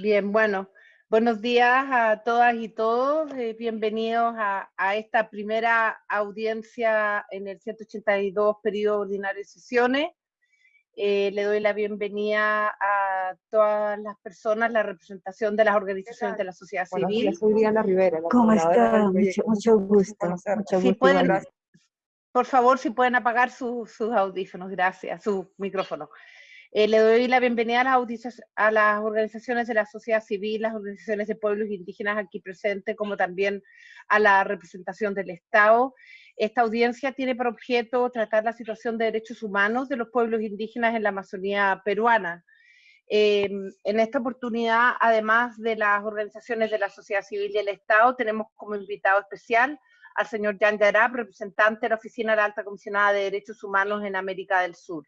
Bien, bueno, buenos días a todas y todos. Eh, bienvenidos a, esta primera audiencia en el 182 periodo ordinario de sesiones. Eh, le doy la bienvenida a todas las personas, la representación de las organizaciones de la sociedad civil. soy Diana Rivera. ¿Cómo está? Mucho, gusto. si pueden, por favor, si pueden apagar sus audífonos, gracias, su micrófono. Eh, le doy la bienvenida a las, organizaciones de la sociedad civil, las organizaciones de pueblos indígenas aquí presentes, como también a la representación del Estado. Esta audiencia tiene por objeto tratar la situación de derechos humanos de los pueblos indígenas en la Amazonía peruana. Em, en esta oportunidad, además de las organizaciones de la sociedad civil y el Estado, tenemos como invitado especial al señor Jan Yarab, representante de la Oficina de la Alta Comisionada de Derechos Humanos en América del Sur.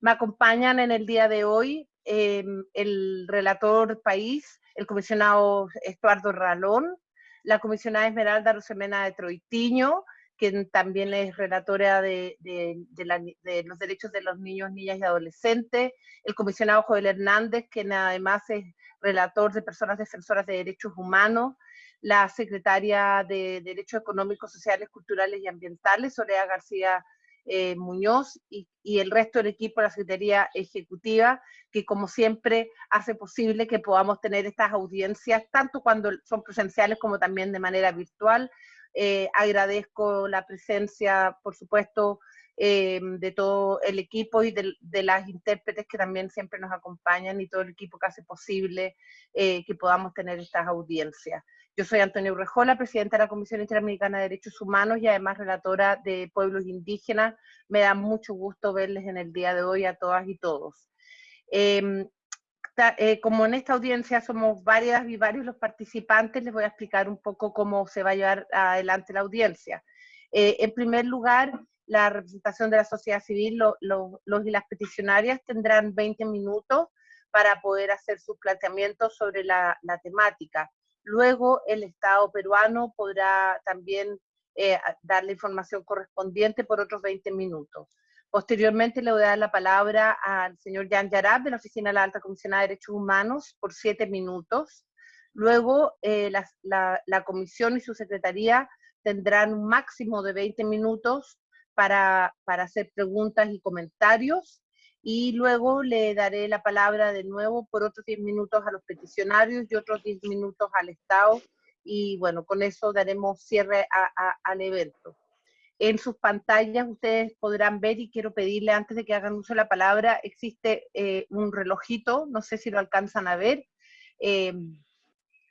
Me acompañan en el día de hoy em, el relator país, el comisionado Estuardo Ralón, la comisionada Esmeralda Rosemena de Troitiño, quien también es relatora de, los derechos de los niños, niñas y adolescentes, el comisionado Joel Hernández, quien además es relator de personas defensoras de derechos humanos, la secretaria de Derechos Económicos, Sociales, Culturales y Ambientales, Soledad García eh, Muñoz y, el resto del equipo de la Secretaría Ejecutiva, que como siempre hace posible que podamos tener estas audiencias, tanto cuando son presenciales como también de manera virtual. Eh, agradezco la presencia, por supuesto, eh, de todo el equipo y de, las intérpretes que también siempre nos acompañan y todo el equipo que hace posible que podamos tener estas audiencias. Yo soy Antonio Urrejola, presidenta de la Comisión Interamericana de Derechos Humanos y además relatora de pueblos indígenas. Me da mucho gusto verles en el día de hoy a todas y todos. Em, eh, como en esta audiencia somos varias y varios los participantes, les voy a explicar un poco cómo se va a llevar adelante la audiencia. Eh, en primer lugar, la representación de la sociedad civil, los y las peticionarias tendrán 20 minutos para poder hacer sus planteamientos sobre la temática. Luego el Estado peruano podrá también eh, dar la información correspondiente por otros 20 minutos. Posteriormente le voy a dar la palabra al señor Jan Yarab de la Oficina de la Alta Comisionada de Derechos Humanos por siete minutos. Luego eh, la, la, comisión y su secretaría tendrán un máximo de 20 minutos para, para hacer preguntas y comentarios y luego le daré la palabra de nuevo por otros 10 minutos a los peticionarios y otros 10 minutos al Estado y bueno, con eso daremos cierre al evento. En sus pantallas ustedes podrán ver y quiero pedirle antes de que hagan uso de la palabra, existe eh, un relojito, no sé si lo alcanzan a ver. Eh,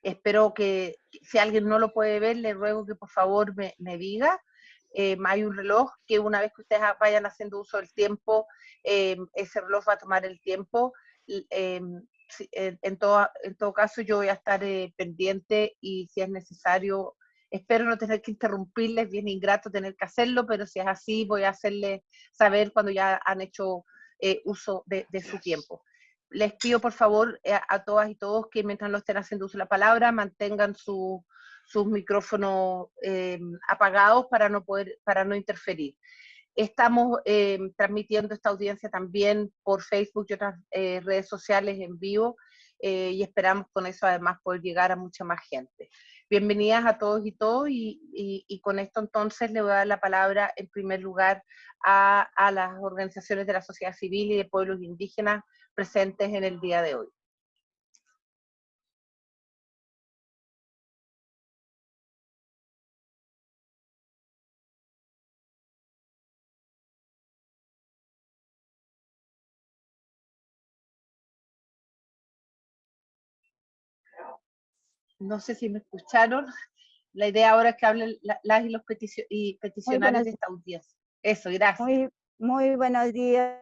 espero que si alguien no lo puede ver, le ruego que por favor me, me diga. Eh, hay un reloj que una vez que ustedes vayan haciendo uso del tiempo, eh, ese reloj va a tomar el tiempo. Eh, en, todo, en todo caso, yo voy a estar pendiente y si es necesario, espero no tener que interrumpirles, bien ingrato tener que hacerlo, pero si es así, voy a hacerles saber cuando ya han hecho uso de, su tiempo les pido por favor a, todas y todos que mientras no estén haciendo uso de la palabra mantengan su, sus micrófonos eh, apagados para no, poder, para no interferir. Estamos eh, transmitiendo esta audiencia también por Facebook y otras eh, redes sociales en vivo y esperamos con eso además poder llegar a mucha más gente. Bienvenidas a todos y todos y, y, con esto entonces le voy a dar la palabra en primer lugar a, a las organizaciones de la sociedad civil y de pueblos indígenas presentes en el día de hoy. No sé si me escucharon. La idea ahora es que hablen las y los y peticionarios de esta audiencia. Eso, gracias. Muy, muy buenos días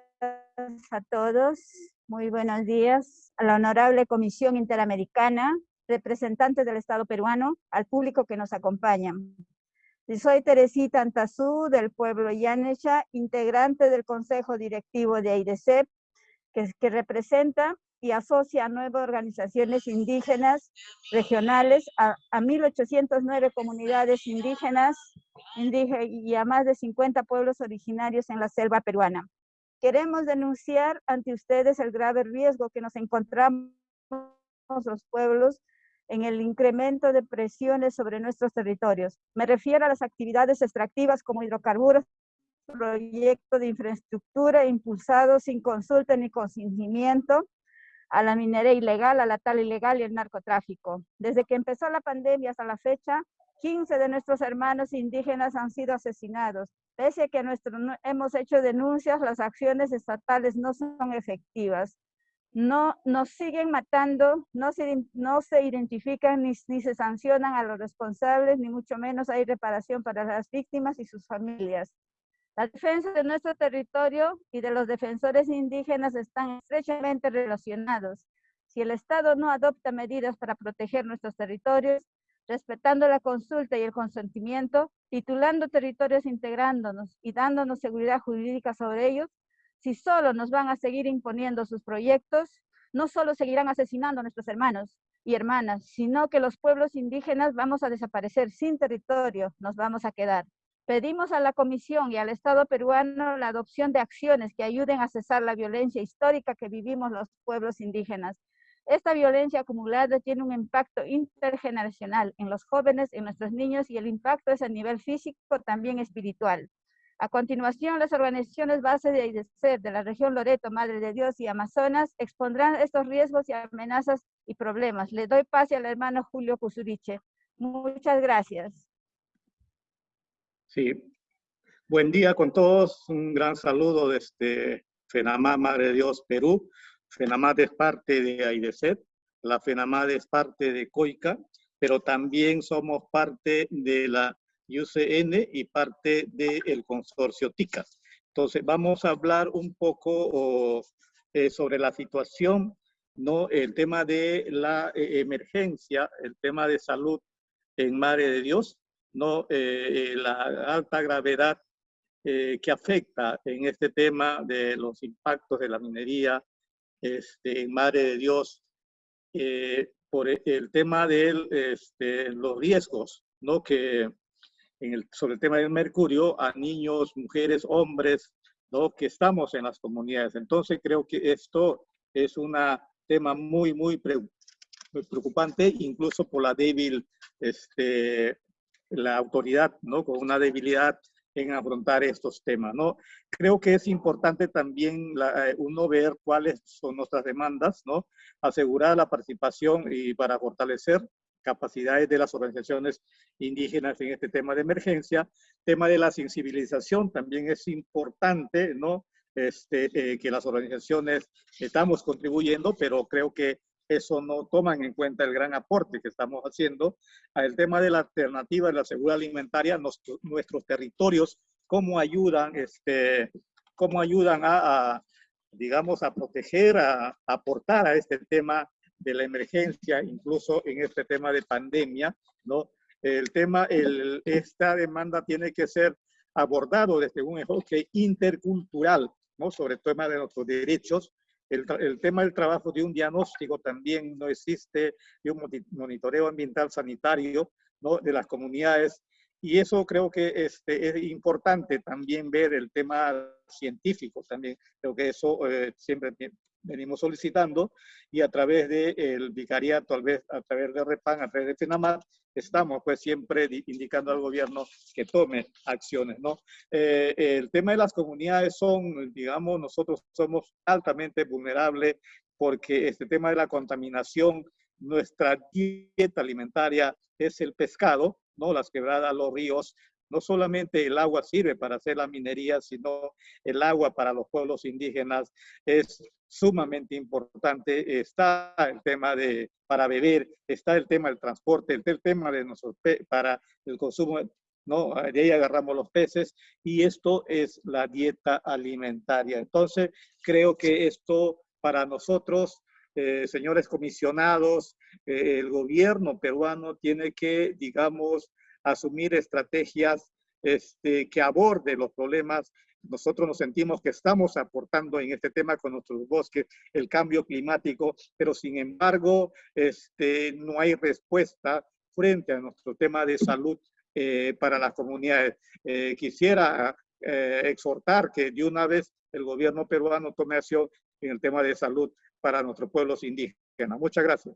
a todos. Muy buenos días a la Honorable Comisión Interamericana, representantes del Estado peruano, al público que nos acompaña. Soy Teresita Antazú, del pueblo Yanesha, integrante del Consejo Directivo de AIDECEP, que, que representa y asocia a nueve organizaciones indígenas regionales, a, 1.809 comunidades indígenas, y a más de 50 pueblos originarios en la selva peruana. Queremos denunciar ante ustedes el grave riesgo que nos encontramos los pueblos en el incremento de presiones sobre nuestros territorios. Me refiero a las actividades extractivas como hidrocarburos, proyectos de infraestructura impulsados sin consulta ni consentimiento, a la minería ilegal, a la tal ilegal y el narcotráfico. Desde que empezó la pandemia hasta la fecha, 15 de nuestros hermanos indígenas han sido asesinados. Pese a que nuestro, hemos hecho denuncias, las acciones estatales no son efectivas. No nos siguen matando, no se, identifican ni se sancionan a los responsables, ni mucho menos hay reparación para las víctimas y sus familias. La defensa de nuestro territorio y de los defensores indígenas están estrechamente relacionados. Si el Estado no adopta medidas para proteger nuestros territorios, respetando la consulta y el consentimiento, titulando territorios integrándonos y dándonos seguridad jurídica sobre ellos, si solo nos van a seguir imponiendo sus proyectos, no solo seguirán asesinando a nuestros hermanos y hermanas, sino que los pueblos indígenas vamos a desaparecer sin territorio, nos vamos a quedar. Pedimos a la Comisión y al Estado peruano la adopción de acciones que ayuden a cesar la violencia histórica que vivimos los pueblos indígenas. Esta violencia acumulada tiene un impacto intergeneracional en los jóvenes, en nuestros niños y el impacto es a nivel físico, también espiritual. A continuación, las organizaciones base de IDESER de la región Loreto, Madre de Dios y Amazonas expondrán estos riesgos y amenazas y problemas. Le doy pase al hermano Julio Cusuriche. Muchas gracias. Sí. Buen día con todos. Un gran saludo desde FENAMA Madre de Dios Perú. FENAMAD es parte de AIDESET, la FENAMAD es parte de COICA, pero también somos parte de la UCN y parte del consorcio TICAS. Entonces, vamos a hablar un poco eh, sobre la situación, ¿no? el tema de la eh, emergencia, el tema de salud en Madre de Dios, ¿no? Eh, la alta gravedad eh, que afecta en este tema de los impactos de la minería este, en Madre de Dios, eh, por el tema de este, los riesgos, ¿no? Que en el, sobre el tema del mercurio a niños, mujeres, hombres, ¿no? Que estamos en las comunidades. Entonces creo que esto es un tema muy, muy, muy preocupante, incluso por la débil este, la autoridad, ¿no? Con una debilidad en afrontar estos temas, ¿no? Creo que es importante también eh, uno ver cuáles son nuestras demandas, ¿no? Asegurar la participación y para fortalecer capacidades de las organizaciones indígenas en este tema de emergencia. Tema de la sensibilización también es importante, ¿no? Este, eh, que las organizaciones estamos contribuyendo, pero creo que eso no toman en cuenta el gran aporte que estamos haciendo al tema de la alternativa de la seguridad alimentaria, nuestros territorios, cómo ayudan, este, cómo ayudan a, digamos, a proteger, a, aportar a este tema de la emergencia, incluso en este tema de pandemia, ¿no? El tema, el, esta demanda tiene que ser abordado desde un enfoque intercultural, ¿no? Sobre el tema de nuestros derechos, el, tema del trabajo de un diagnóstico también no existe, de un monitoreo ambiental sanitario ¿no? de las comunidades. Y eso creo que este, es importante también ver el tema científico también. Creo que eso eh, siempre venimos solicitando y a través del vicariato, tal vez a través de REPAN, a través de FENAMAT, estamos pues siempre indicando al gobierno que tome acciones, ¿no? Eh, el tema de las comunidades son, digamos, nosotros somos altamente vulnerables porque este tema de la contaminación, nuestra dieta alimentaria es el pescado, ¿no? Las quebradas, los ríos, no solamente el agua sirve para hacer la minería, sino el agua para los pueblos indígenas es sumamente importante. Está el tema de para beber, está el tema del transporte, el, tema de para el consumo, ¿no? De ahí agarramos los peces y esto es la dieta alimentaria. Entonces, creo que esto para nosotros, eh, señores comisionados, eh, el gobierno peruano tiene que, digamos, asumir estrategias este, que aborde los problemas nosotros nos sentimos que estamos aportando en este tema con nuestros bosques el cambio climático, pero sin embargo este, no hay respuesta frente a nuestro tema de salud eh, para las comunidades. Eh, quisiera eh, exhortar que de una vez el gobierno peruano tome acción en el tema de salud para nuestros pueblos indígenas. Muchas gracias.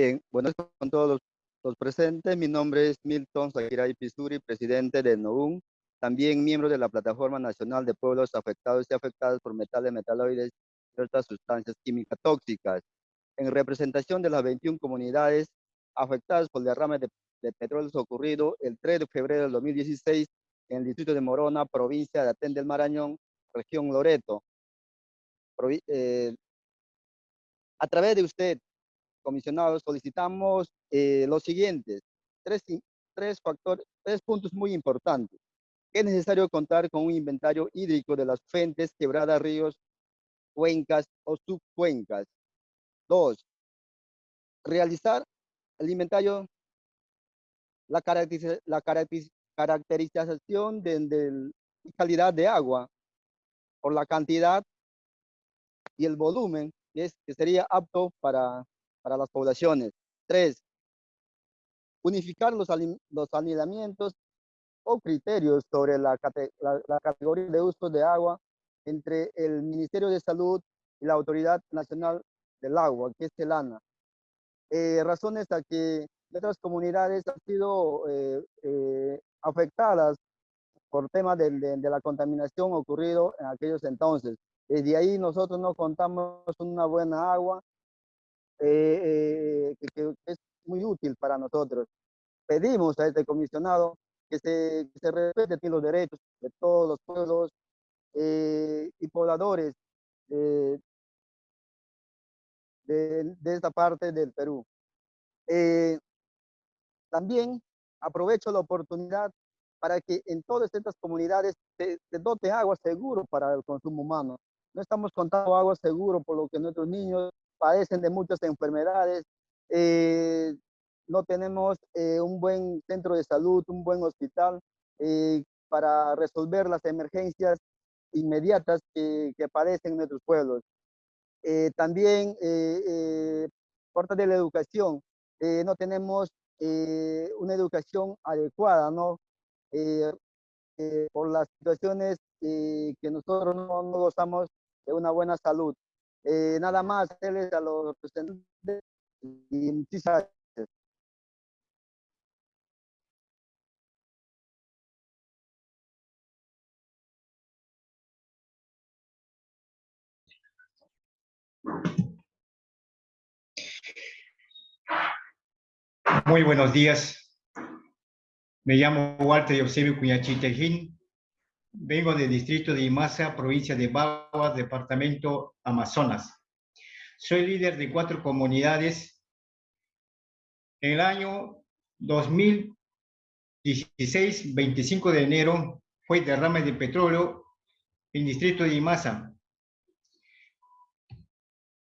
Bien, buenas con todos los, presentes. Mi nombre es Milton Zagiray Pisuri, presidente de NOUN, también miembro de la Plataforma Nacional de Pueblos Afectados y Afectados por Metales, Metaloides y otras sustancias químicas tóxicas, en representación de las 21 comunidades afectadas por el derrame de, petróleo ocurrido el 3 de febrero del 2016 en el distrito de Morona, provincia de Atén del Marañón, región Loreto. Eh, a través de usted, comisionado, solicitamos eh, los siguientes, tres, tres, factores, tres puntos muy importantes. Es necesario contar con un inventario hídrico de las fuentes, quebradas, ríos, cuencas o subcuencas. Dos, realizar el inventario, la, la caracterización de, de, calidad de agua por la cantidad y el volumen que, es, que sería apto para, para las poblaciones. Tres, unificar los, los alineamientos o criterios sobre la, la, categoría de uso de agua entre el Ministerio de Salud y la Autoridad Nacional del Agua, que es CELANA. Eh, razones a que otras comunidades han sido eh, eh, afectadas por temas de, de, la contaminación ocurrido en aquellos entonces. Desde ahí nosotros no contamos una buena agua eh, eh, que, es muy útil para nosotros. Pedimos a este comisionado que se, que se los derechos de todos los pueblos eh, y pobladores de, de, esta parte del Perú. también aprovecho la oportunidad para que en todas estas comunidades se, se dote agua seguro para el consumo humano. No estamos contando agua seguro por lo que nuestros niños padecen de muchas enfermedades, eh, no tenemos eh, un buen centro de salud, un buen hospital eh, para resolver las emergencias inmediatas que, que padecen nuestros pueblos. también, parte de la educación, no tenemos una educación adecuada, ¿no? por las situaciones que nosotros no, no gozamos de una buena salud. Eh, nada más, él a los representantes y muchísimas gracias. Muy buenos días. Me llamo Walter Eusebio Cuñachitejín, Vengo del distrito de Imasa, provincia de Bagua, departamento Amazonas. Soy líder de cuatro comunidades. En el año 2016, 25 de enero, fue derrame de petróleo en el distrito de Imasa.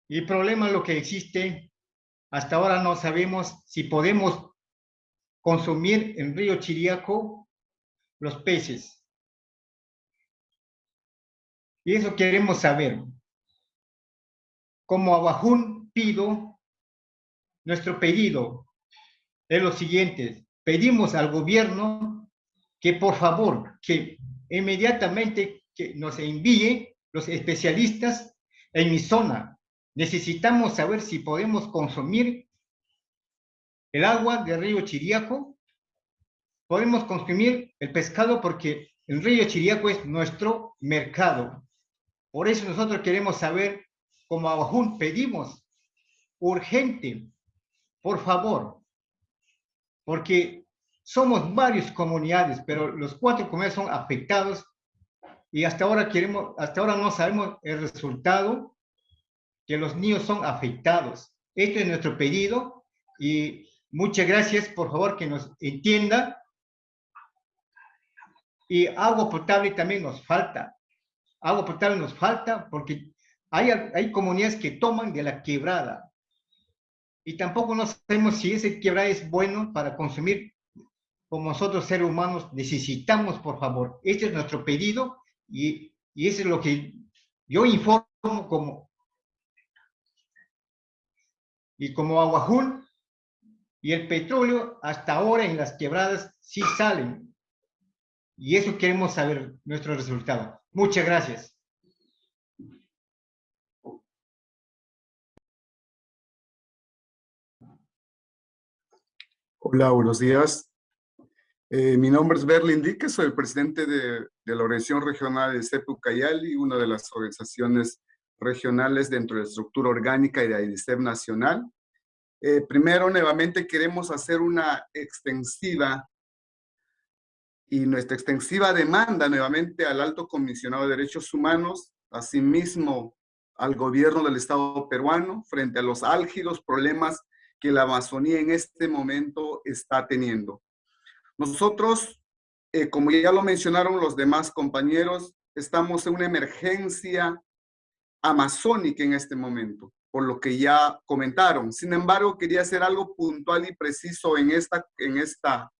El problema lo que existe, hasta ahora no sabemos si podemos consumir en río Chiriaco los peces. Y eso queremos saber. Como Abajún pido, nuestro pedido es lo siguiente. Pedimos al gobierno que por favor, que inmediatamente que nos envíe los especialistas en mi zona. Necesitamos saber si podemos consumir el agua del río Chiriaco. Podemos consumir el pescado porque el río Chiriaco es nuestro mercado. Por eso nosotros queremos saber, como Abajún pedimos, urgente, por favor, porque somos varias comunidades, pero los cuatro comunidades son afectados y hasta ahora queremos, hasta ahora no sabemos el resultado, que los niños son afectados. Este es nuestro pedido y muchas gracias, por favor, que nos entienda. Y agua potable también nos falta agua potable nos falta porque hay, hay comunidades que toman de la quebrada y tampoco no sabemos si ese quebrada es bueno para consumir como nosotros seres humanos necesitamos, por favor. Este es nuestro pedido y, y eso es lo que yo informo como y como Aguajún y el petróleo hasta ahora en las quebradas sí salen. Y eso queremos saber nuestro resultado. Muchas gracias. Hola, buenos días. Eh, mi nombre es Berlin Dique, soy el presidente de, la Organización Regional de CEPU Cayali, una de las organizaciones regionales dentro de la estructura orgánica y de AIDICEP Nacional. Eh, primero, nuevamente queremos hacer una extensiva y nuestra extensiva demanda nuevamente al Alto Comisionado de Derechos Humanos, asimismo al gobierno del Estado peruano, frente a los álgidos problemas que la Amazonía en este momento está teniendo. Nosotros, eh, como ya lo mencionaron los demás compañeros, estamos en una emergencia amazónica en este momento, por lo que ya comentaron. Sin embargo, quería hacer algo puntual y preciso en esta, en esta,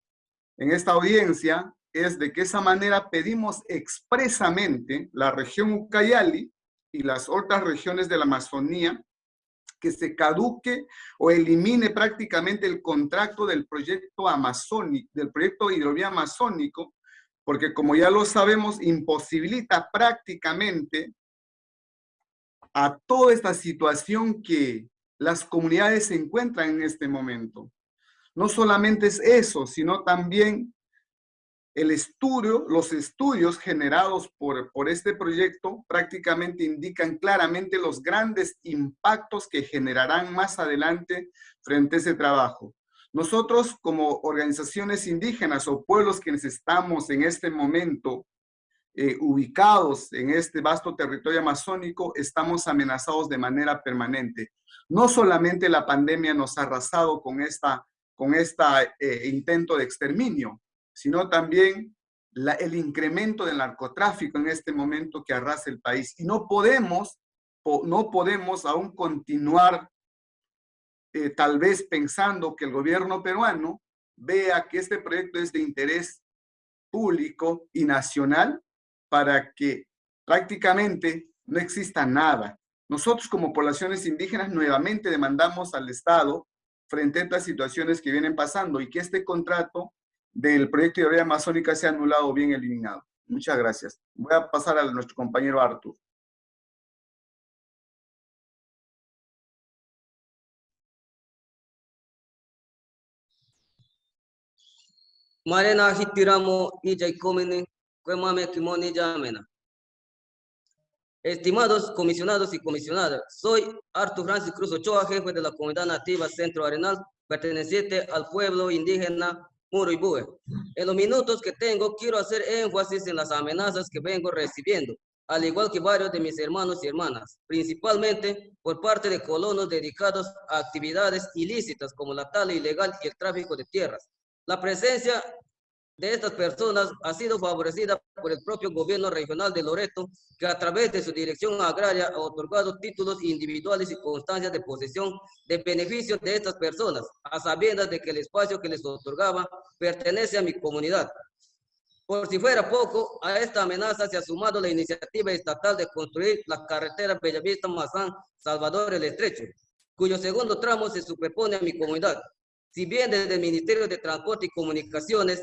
en esta audiencia, es de que esa manera pedimos expresamente la región Ucayali y las otras regiones de la Amazonía que se caduque o elimine prácticamente el contrato del proyecto amazónico, del proyecto hidrovía amazónico, porque como ya lo sabemos, imposibilita prácticamente a toda esta situación que las comunidades se encuentran en este momento. No solamente es eso, sino también el estudio, los estudios generados por, por este proyecto prácticamente indican claramente los grandes impactos que generarán más adelante frente a ese trabajo. Nosotros como organizaciones indígenas o pueblos quienes estamos en este momento eh, ubicados en este vasto territorio amazónico, estamos amenazados de manera permanente. No solamente la pandemia nos ha arrasado con esta, con esta eh, intento de exterminio, sino también el incremento del narcotráfico en este momento que arrasa el país. Y no podemos, no podemos aún continuar eh, tal vez pensando que el gobierno peruano vea que este proyecto es de interés público y nacional para que prácticamente no exista nada. Nosotros como poblaciones indígenas nuevamente demandamos al Estado frente a estas situaciones que vienen pasando y que este contrato del proyecto de Hidrovía Amazónica sea anulado o bien eliminado. Muchas gracias. Voy a pasar a nuestro compañero Artur. Marena hitiramo ija ikomene Estimados comisionados y comisionadas, soy Artur Francis Cruz Ochoa, jefe de la comunidad nativa Centro Arenal, perteneciente al pueblo indígena Muruibue. En los minutos que tengo, quiero hacer énfasis en las amenazas que vengo recibiendo, al igual que varios de mis hermanos y hermanas, principalmente por parte de colonos dedicados a actividades ilícitas como la tala ilegal y el tráfico de tierras. La presencia de estas personas ha sido favorecida por el propio gobierno regional de Loreto, que a través de su dirección agraria ha otorgado títulos individuales y constancias de posesión de beneficios de estas personas, a sabiendas de que el espacio que les otorgaba pertenece a mi comunidad. Por si fuera poco, a esta amenaza se ha sumado la iniciativa estatal de construir la carretera Bellavista-Mazán, Salvador el Estrecho, cuyo segundo tramo se superpone a mi comunidad. Si bien desde el Ministerio de Transporte y Comunicaciones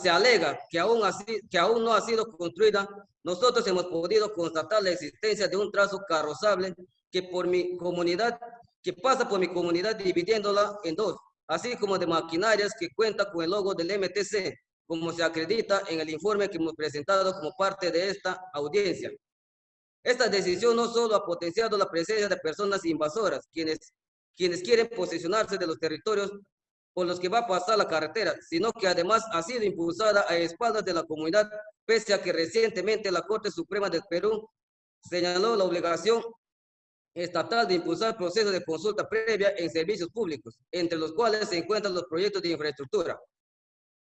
se alega que aún, así, que aún no ha sido construida, nosotros hemos podido constatar la existencia de un trazo carrozable que por mi comunidad, que pasa por mi comunidad dividiéndola en dos, así como de maquinarias que cuenta con el logo del MTC, como se acredita en el informe que hemos presentado como parte de esta audiencia. Esta decisión no solo ha potenciado la presencia de personas invasoras, quienes, quienes quieren posesionarse de los territorios por los que va a pasar la carretera, sino que además ha sido impulsada a espaldas de la comunidad, pese a que recientemente la Corte Suprema del Perú señaló la obligación estatal de impulsar procesos de consulta previa en servicios públicos, entre los cuales se encuentran los proyectos de infraestructura.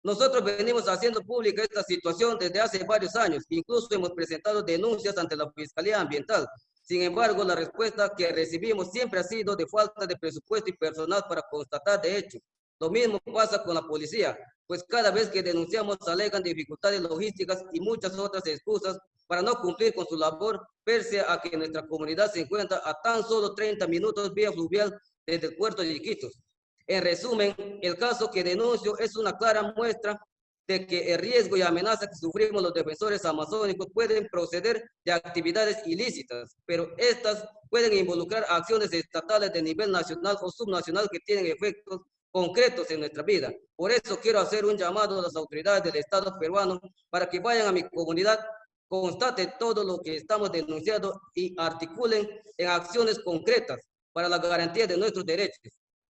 Nosotros venimos haciendo pública esta situación desde hace varios años, incluso hemos presentado denuncias ante la Fiscalía Ambiental. Sin embargo, la respuesta que recibimos siempre ha sido de falta de presupuesto y personal para constatar de hecho lo mismo pasa con la policía, pues cada vez que denunciamos alegan dificultades logísticas y muchas otras excusas para no cumplir con su labor, pese a que nuestra comunidad se encuentra a tan solo 30 minutos vía fluvial desde el puerto de Iquitos. En resumen, el caso que denuncio es una clara muestra de que el riesgo y amenaza que sufrimos los defensores amazónicos pueden proceder de actividades ilícitas, pero estas pueden involucrar acciones estatales de nivel nacional o subnacional que tienen efectos concretos en nuestra vida. Por eso quiero hacer un llamado a las autoridades del Estado peruano para que vayan a mi comunidad, constaten todo lo que estamos denunciando y articulen en acciones concretas para la garantía de nuestros derechos.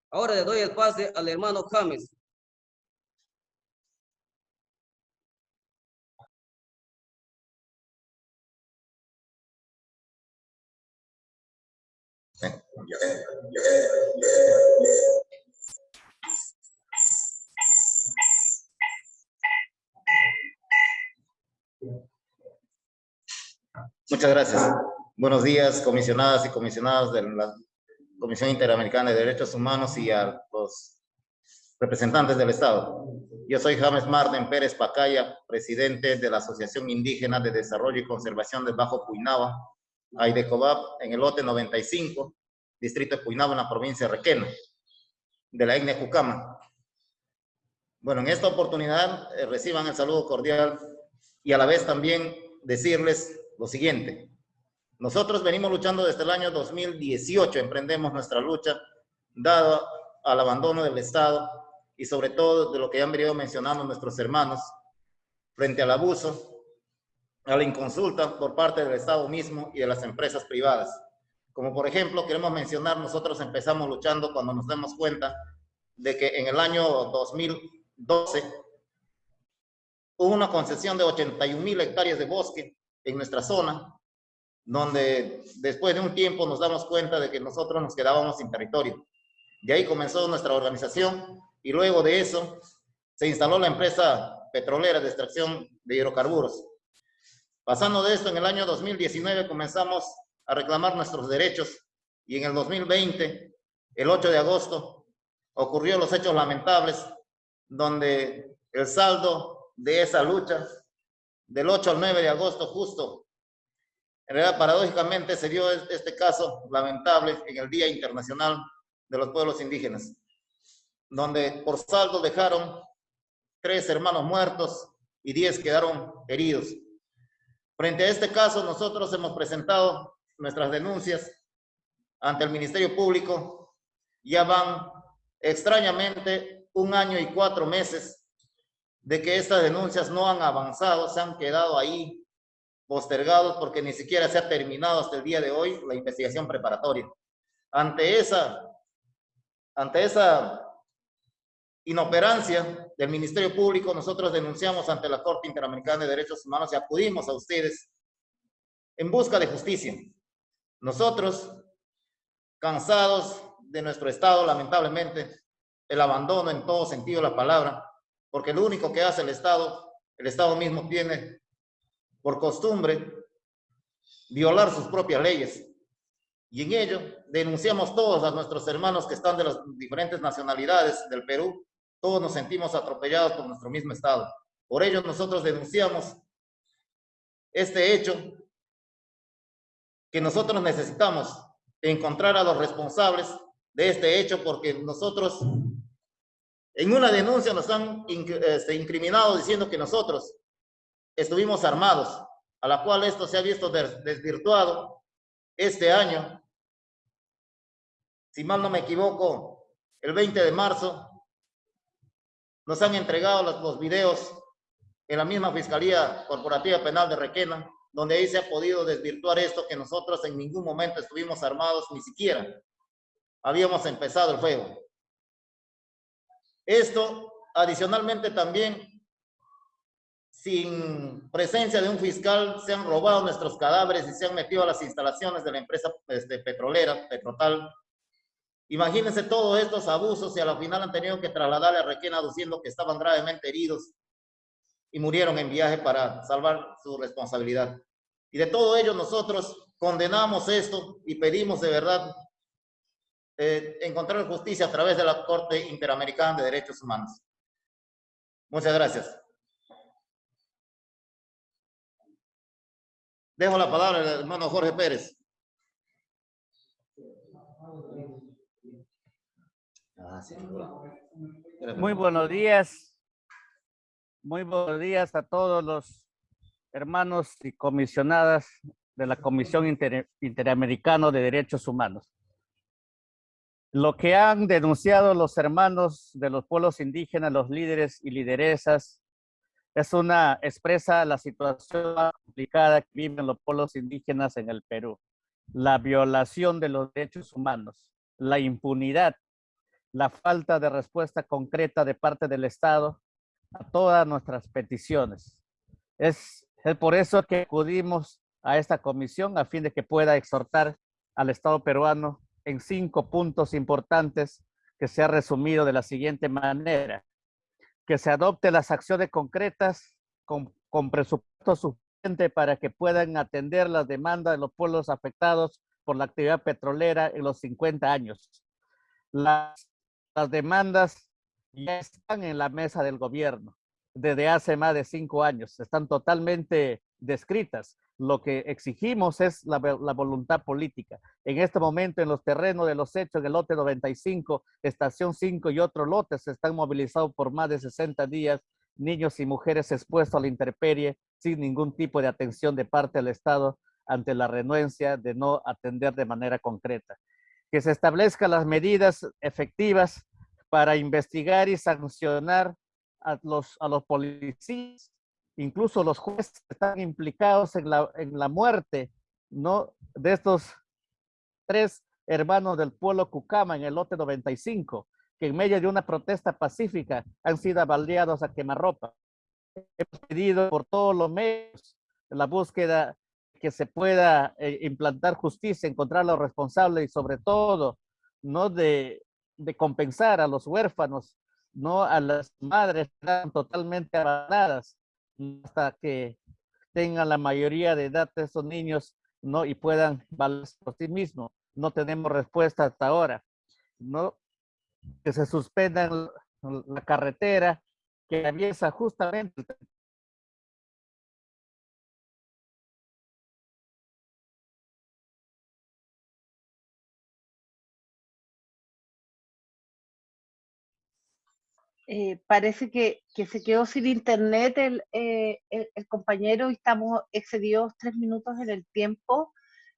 Ahora le doy el pase al hermano James. Muchas gracias. Buenos días, comisionadas y comisionados de la Comisión Interamericana de Derechos Humanos y a los representantes del Estado. Yo soy James Marden Pérez Pacaya, presidente de la Asociación Indígena de Desarrollo y Conservación del Bajo Puinaba, Aidecobab, en el lote 95, distrito de Puinaba, en la provincia de Requena, de la etnia Jucama. Bueno, en esta oportunidad eh, reciban el saludo cordial y a la vez también decirles lo siguiente. Nosotros venimos luchando desde el año 2018, emprendemos nuestra lucha, dado al abandono del Estado y sobre todo de lo que han venido mencionando nuestros hermanos, frente al abuso, a la inconsulta por parte del Estado mismo y de las empresas privadas. Como por ejemplo, queremos mencionar, nosotros empezamos luchando cuando nos damos cuenta de que en el año 2012 hubo una concesión de 81 mil hectáreas de bosque en nuestra zona, donde después de un tiempo nos damos cuenta de que nosotros nos quedábamos sin territorio. De ahí comenzó nuestra organización y luego de eso se instaló la empresa petrolera de extracción de hidrocarburos. Pasando de esto, en el año 2019 comenzamos a reclamar nuestros derechos y en el 2020, el 8 de agosto, ocurrió los hechos lamentables donde el saldo de esa lucha del 8 al 9 de agosto justo. En realidad, paradójicamente, se dio este caso lamentable en el Día Internacional de los Pueblos Indígenas, donde por saldo dejaron tres hermanos muertos y diez quedaron heridos. Frente a este caso, nosotros hemos presentado nuestras denuncias ante el Ministerio Público. Ya van extrañamente un año y cuatro meses de que estas denuncias no han avanzado, se han quedado ahí postergados porque ni siquiera se ha terminado hasta el día de hoy la investigación preparatoria. Ante esa, ante esa inoperancia del Ministerio Público, nosotros denunciamos ante la Corte Interamericana de Derechos Humanos y acudimos a ustedes en busca de justicia. Nosotros, cansados de nuestro Estado, lamentablemente, el abandono en todo sentido de la palabra, porque lo único que hace el Estado, el Estado mismo tiene por costumbre violar sus propias leyes. Y en ello denunciamos todos a nuestros hermanos que están de las diferentes nacionalidades del Perú. Todos nos sentimos atropellados por nuestro mismo Estado. Por ello nosotros denunciamos este hecho que nosotros necesitamos encontrar a los responsables de este hecho porque nosotros en una denuncia nos han este, incriminado diciendo que nosotros estuvimos armados, a la cual esto se ha visto desvirtuado este año. Si mal no me equivoco, el 20 de marzo nos han entregado los, los videos en la misma Fiscalía Corporativa Penal de Requena, donde ahí se ha podido desvirtuar esto que nosotros en ningún momento estuvimos armados, ni siquiera habíamos empezado el fuego. Esto, adicionalmente también, sin presencia de un fiscal, se han robado nuestros cadáveres y se han metido a las instalaciones de la empresa este, petrolera, Petrotal. Imagínense todos estos abusos y a la final han tenido que trasladarle a Requena diciendo que estaban gravemente heridos y murieron en viaje para salvar su responsabilidad. Y de todo ello nosotros condenamos esto y pedimos de verdad eh, encontrar justicia a través de la Corte Interamericana de Derechos Humanos. Muchas gracias. Dejo la palabra al hermano Jorge Pérez. Muy buenos días. Muy buenos días a todos los hermanos y comisionadas de la Comisión Interamericana de Derechos Humanos. Lo que han denunciado los hermanos de los pueblos indígenas, los líderes y lideresas, es una expresa la situación complicada que viven los pueblos indígenas en el Perú. La violación de los derechos humanos, la impunidad, la falta de respuesta concreta de parte del Estado a todas nuestras peticiones. Es, es por eso que acudimos a esta comisión a fin de que pueda exhortar al Estado peruano en cinco puntos importantes que se ha resumido de la siguiente manera. Que se adopte las acciones concretas con, con presupuesto suficiente para que puedan atender las demandas de los pueblos afectados por la actividad petrolera en los 50 años. Las, las demandas ya están en la mesa del gobierno desde hace más de cinco años, están totalmente descritas lo que exigimos es la, voluntad política. En este momento, en los terrenos de los hechos, en el lote 95, estación 5 y otros lotes están movilizados por más de 60 días, niños y mujeres expuestos a la intemperie sin ningún tipo de atención de parte del Estado ante la renuencia de no atender de manera concreta. Que se establezcan las medidas efectivas para investigar y sancionar a los, a los policías incluso los jueces están implicados en la, en la muerte ¿no? de estos tres hermanos del pueblo Cucama en el lote 95, que en medio de una protesta pacífica han sido baleados a quemarropa. Hemos pedido por todos los medios la búsqueda que se pueda eh, implantar justicia, encontrar a los responsables y sobre todo no de, de compensar a los huérfanos, no a las madres que están totalmente abandonadas hasta que tengan la mayoría de edad de esos niños ¿no? y puedan valerse por sí mismos. No tenemos respuesta hasta ahora. ¿no? Que se suspendan la carretera que aviesa justamente Eh, parece que, se quedó sin internet el, eh, el, compañero y estamos excedidos tres minutos en el tiempo.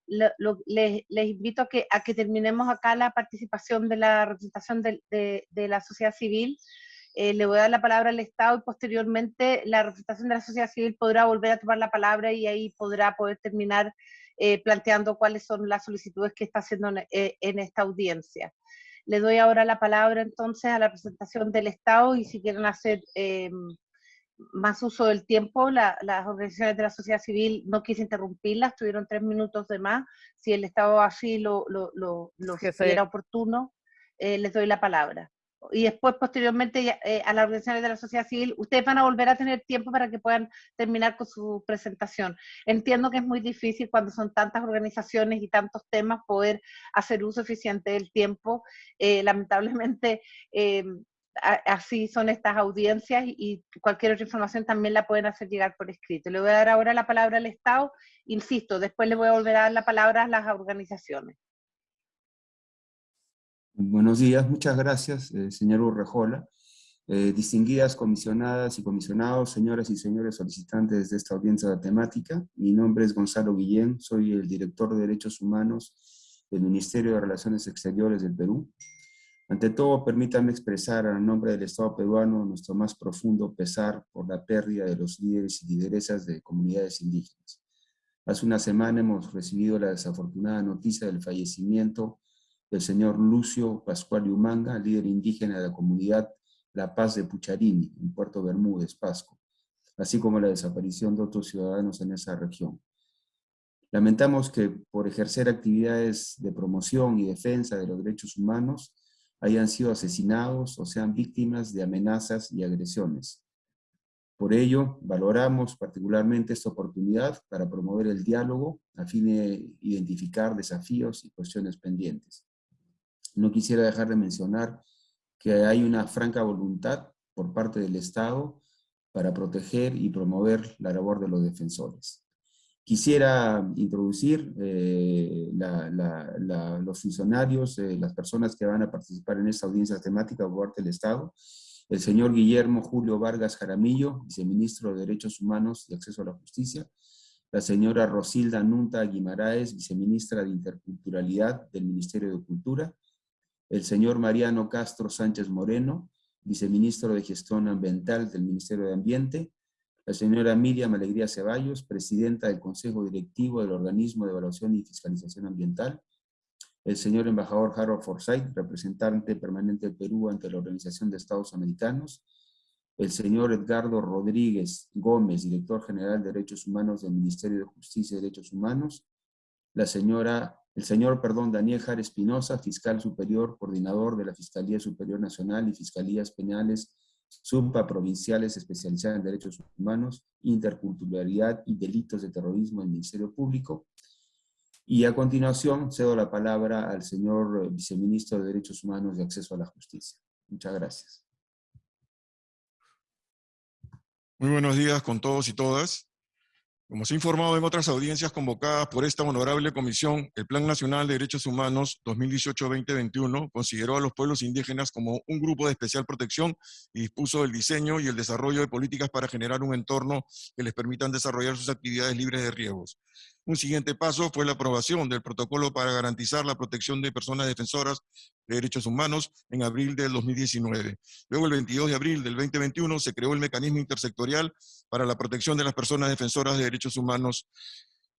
Les, invito a que, a terminemos acá la participación de la representación de, de, de la sociedad civil. Eh, le voy a dar la palabra al Estado y posteriormente la representación de la sociedad civil podrá volver a tomar la palabra y ahí podrá poder terminar eh, planteando cuáles son las solicitudes que está haciendo en, en esta audiencia. Le doy ahora la palabra entonces a la presentación del Estado y si quieren hacer eh, más uso del tiempo, la, las organizaciones de la sociedad civil no quise interrumpirlas, tuvieron tres minutos de más. Si el Estado así lo, lo, lo, oportuno, eh, les doy la palabra y después posteriormente eh, a las organizaciones de la sociedad civil, ustedes van a volver a tener tiempo para que puedan terminar con su presentación. Entiendo que es muy difícil cuando son tantas organizaciones y tantos temas poder hacer uso eficiente del tiempo. Eh, lamentablemente, eh, así son estas audiencias y cualquier otra información también la pueden hacer llegar por escrito. Le voy a dar ahora la palabra al Estado, insisto, después le voy a volver a dar la palabra a las organizaciones. Buenos días, muchas gracias, eh, señor Urrejola. Eh, distinguidas comisionadas y comisionados, señoras y señores solicitantes de esta audiencia temática, mi nombre es Gonzalo Guillén, soy el director de Derechos Humanos del Ministerio de Relaciones Exteriores del Perú. Ante todo, permítanme expresar a nombre del Estado peruano nuestro más profundo pesar por la pérdida de los líderes y lideresas de comunidades indígenas. Hace una semana hemos recibido la desafortunada noticia del fallecimiento del señor Lucio Pascual Humanga, líder indígena de la comunidad La Paz de Pucharini, en Puerto Bermúdez, Pasco, así como la desaparición de otros ciudadanos en esa región. Lamentamos que por ejercer actividades de promoción y defensa de los derechos humanos hayan sido asesinados o sean víctimas de amenazas y agresiones. Por ello, valoramos particularmente esta oportunidad para promover el diálogo a fin de identificar desafíos y cuestiones pendientes. No quisiera dejar de mencionar que hay una franca voluntad por parte del Estado para proteger y promover la labor de los defensores. Quisiera introducir eh, la, la, la, los funcionarios, eh, las personas que van a participar en esta audiencia temática por parte del Estado, el señor Guillermo Julio Vargas Jaramillo, viceministro de Derechos Humanos y Acceso a la Justicia, la señora Rosilda Nunta Guimaraes, viceministra de Interculturalidad del Ministerio de Cultura, el señor Mariano Castro Sánchez Moreno, viceministro de Gestión Ambiental del Ministerio de Ambiente, la señora Miriam Alegría Ceballos, presidenta del Consejo Directivo del Organismo de Evaluación y Fiscalización Ambiental, el señor embajador Harold Forsyth, representante permanente del Perú ante la Organización de Estados Americanos, el señor Edgardo Rodríguez Gómez, director general de Derechos Humanos del Ministerio de Justicia y Derechos Humanos, la señora, el señor, perdón, Daniel Jara Espinosa, fiscal superior, coordinador de la Fiscalía Superior Nacional y Fiscalías Penales supraprovinciales especializadas en derechos humanos, interculturalidad y delitos de terrorismo del Ministerio Público. Y a continuación cedo la palabra al señor viceministro de Derechos Humanos y Acceso a la Justicia. Muchas gracias. Muy buenos días con todos y todas. Como se ha informado en otras audiencias convocadas por esta honorable comisión, el Plan Nacional de Derechos Humanos 2018-2021 consideró a los pueblos indígenas como un grupo de especial protección y dispuso el diseño y el desarrollo de políticas para generar un entorno que les permitan desarrollar sus actividades libres de riesgos. Un siguiente paso fue la aprobación del protocolo para garantizar la protección de personas defensoras de derechos humanos en abril del 2019. Luego, el 22 de abril del 2021, se creó el mecanismo intersectorial para la protección de las personas defensoras de derechos humanos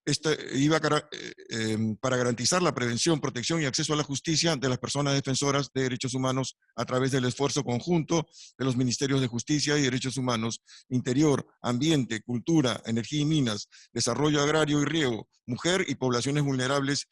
este iba eh, em, para garantizar la prevención, protección y acceso a la justicia de las personas defensoras de derechos humanos a través del esfuerzo conjunto de los Ministerios de Justicia y Derechos Humanos, Interior, Ambiente, Cultura, Energía y Minas, Desarrollo Agrario y Riego, Mujer y Poblaciones Vulnerables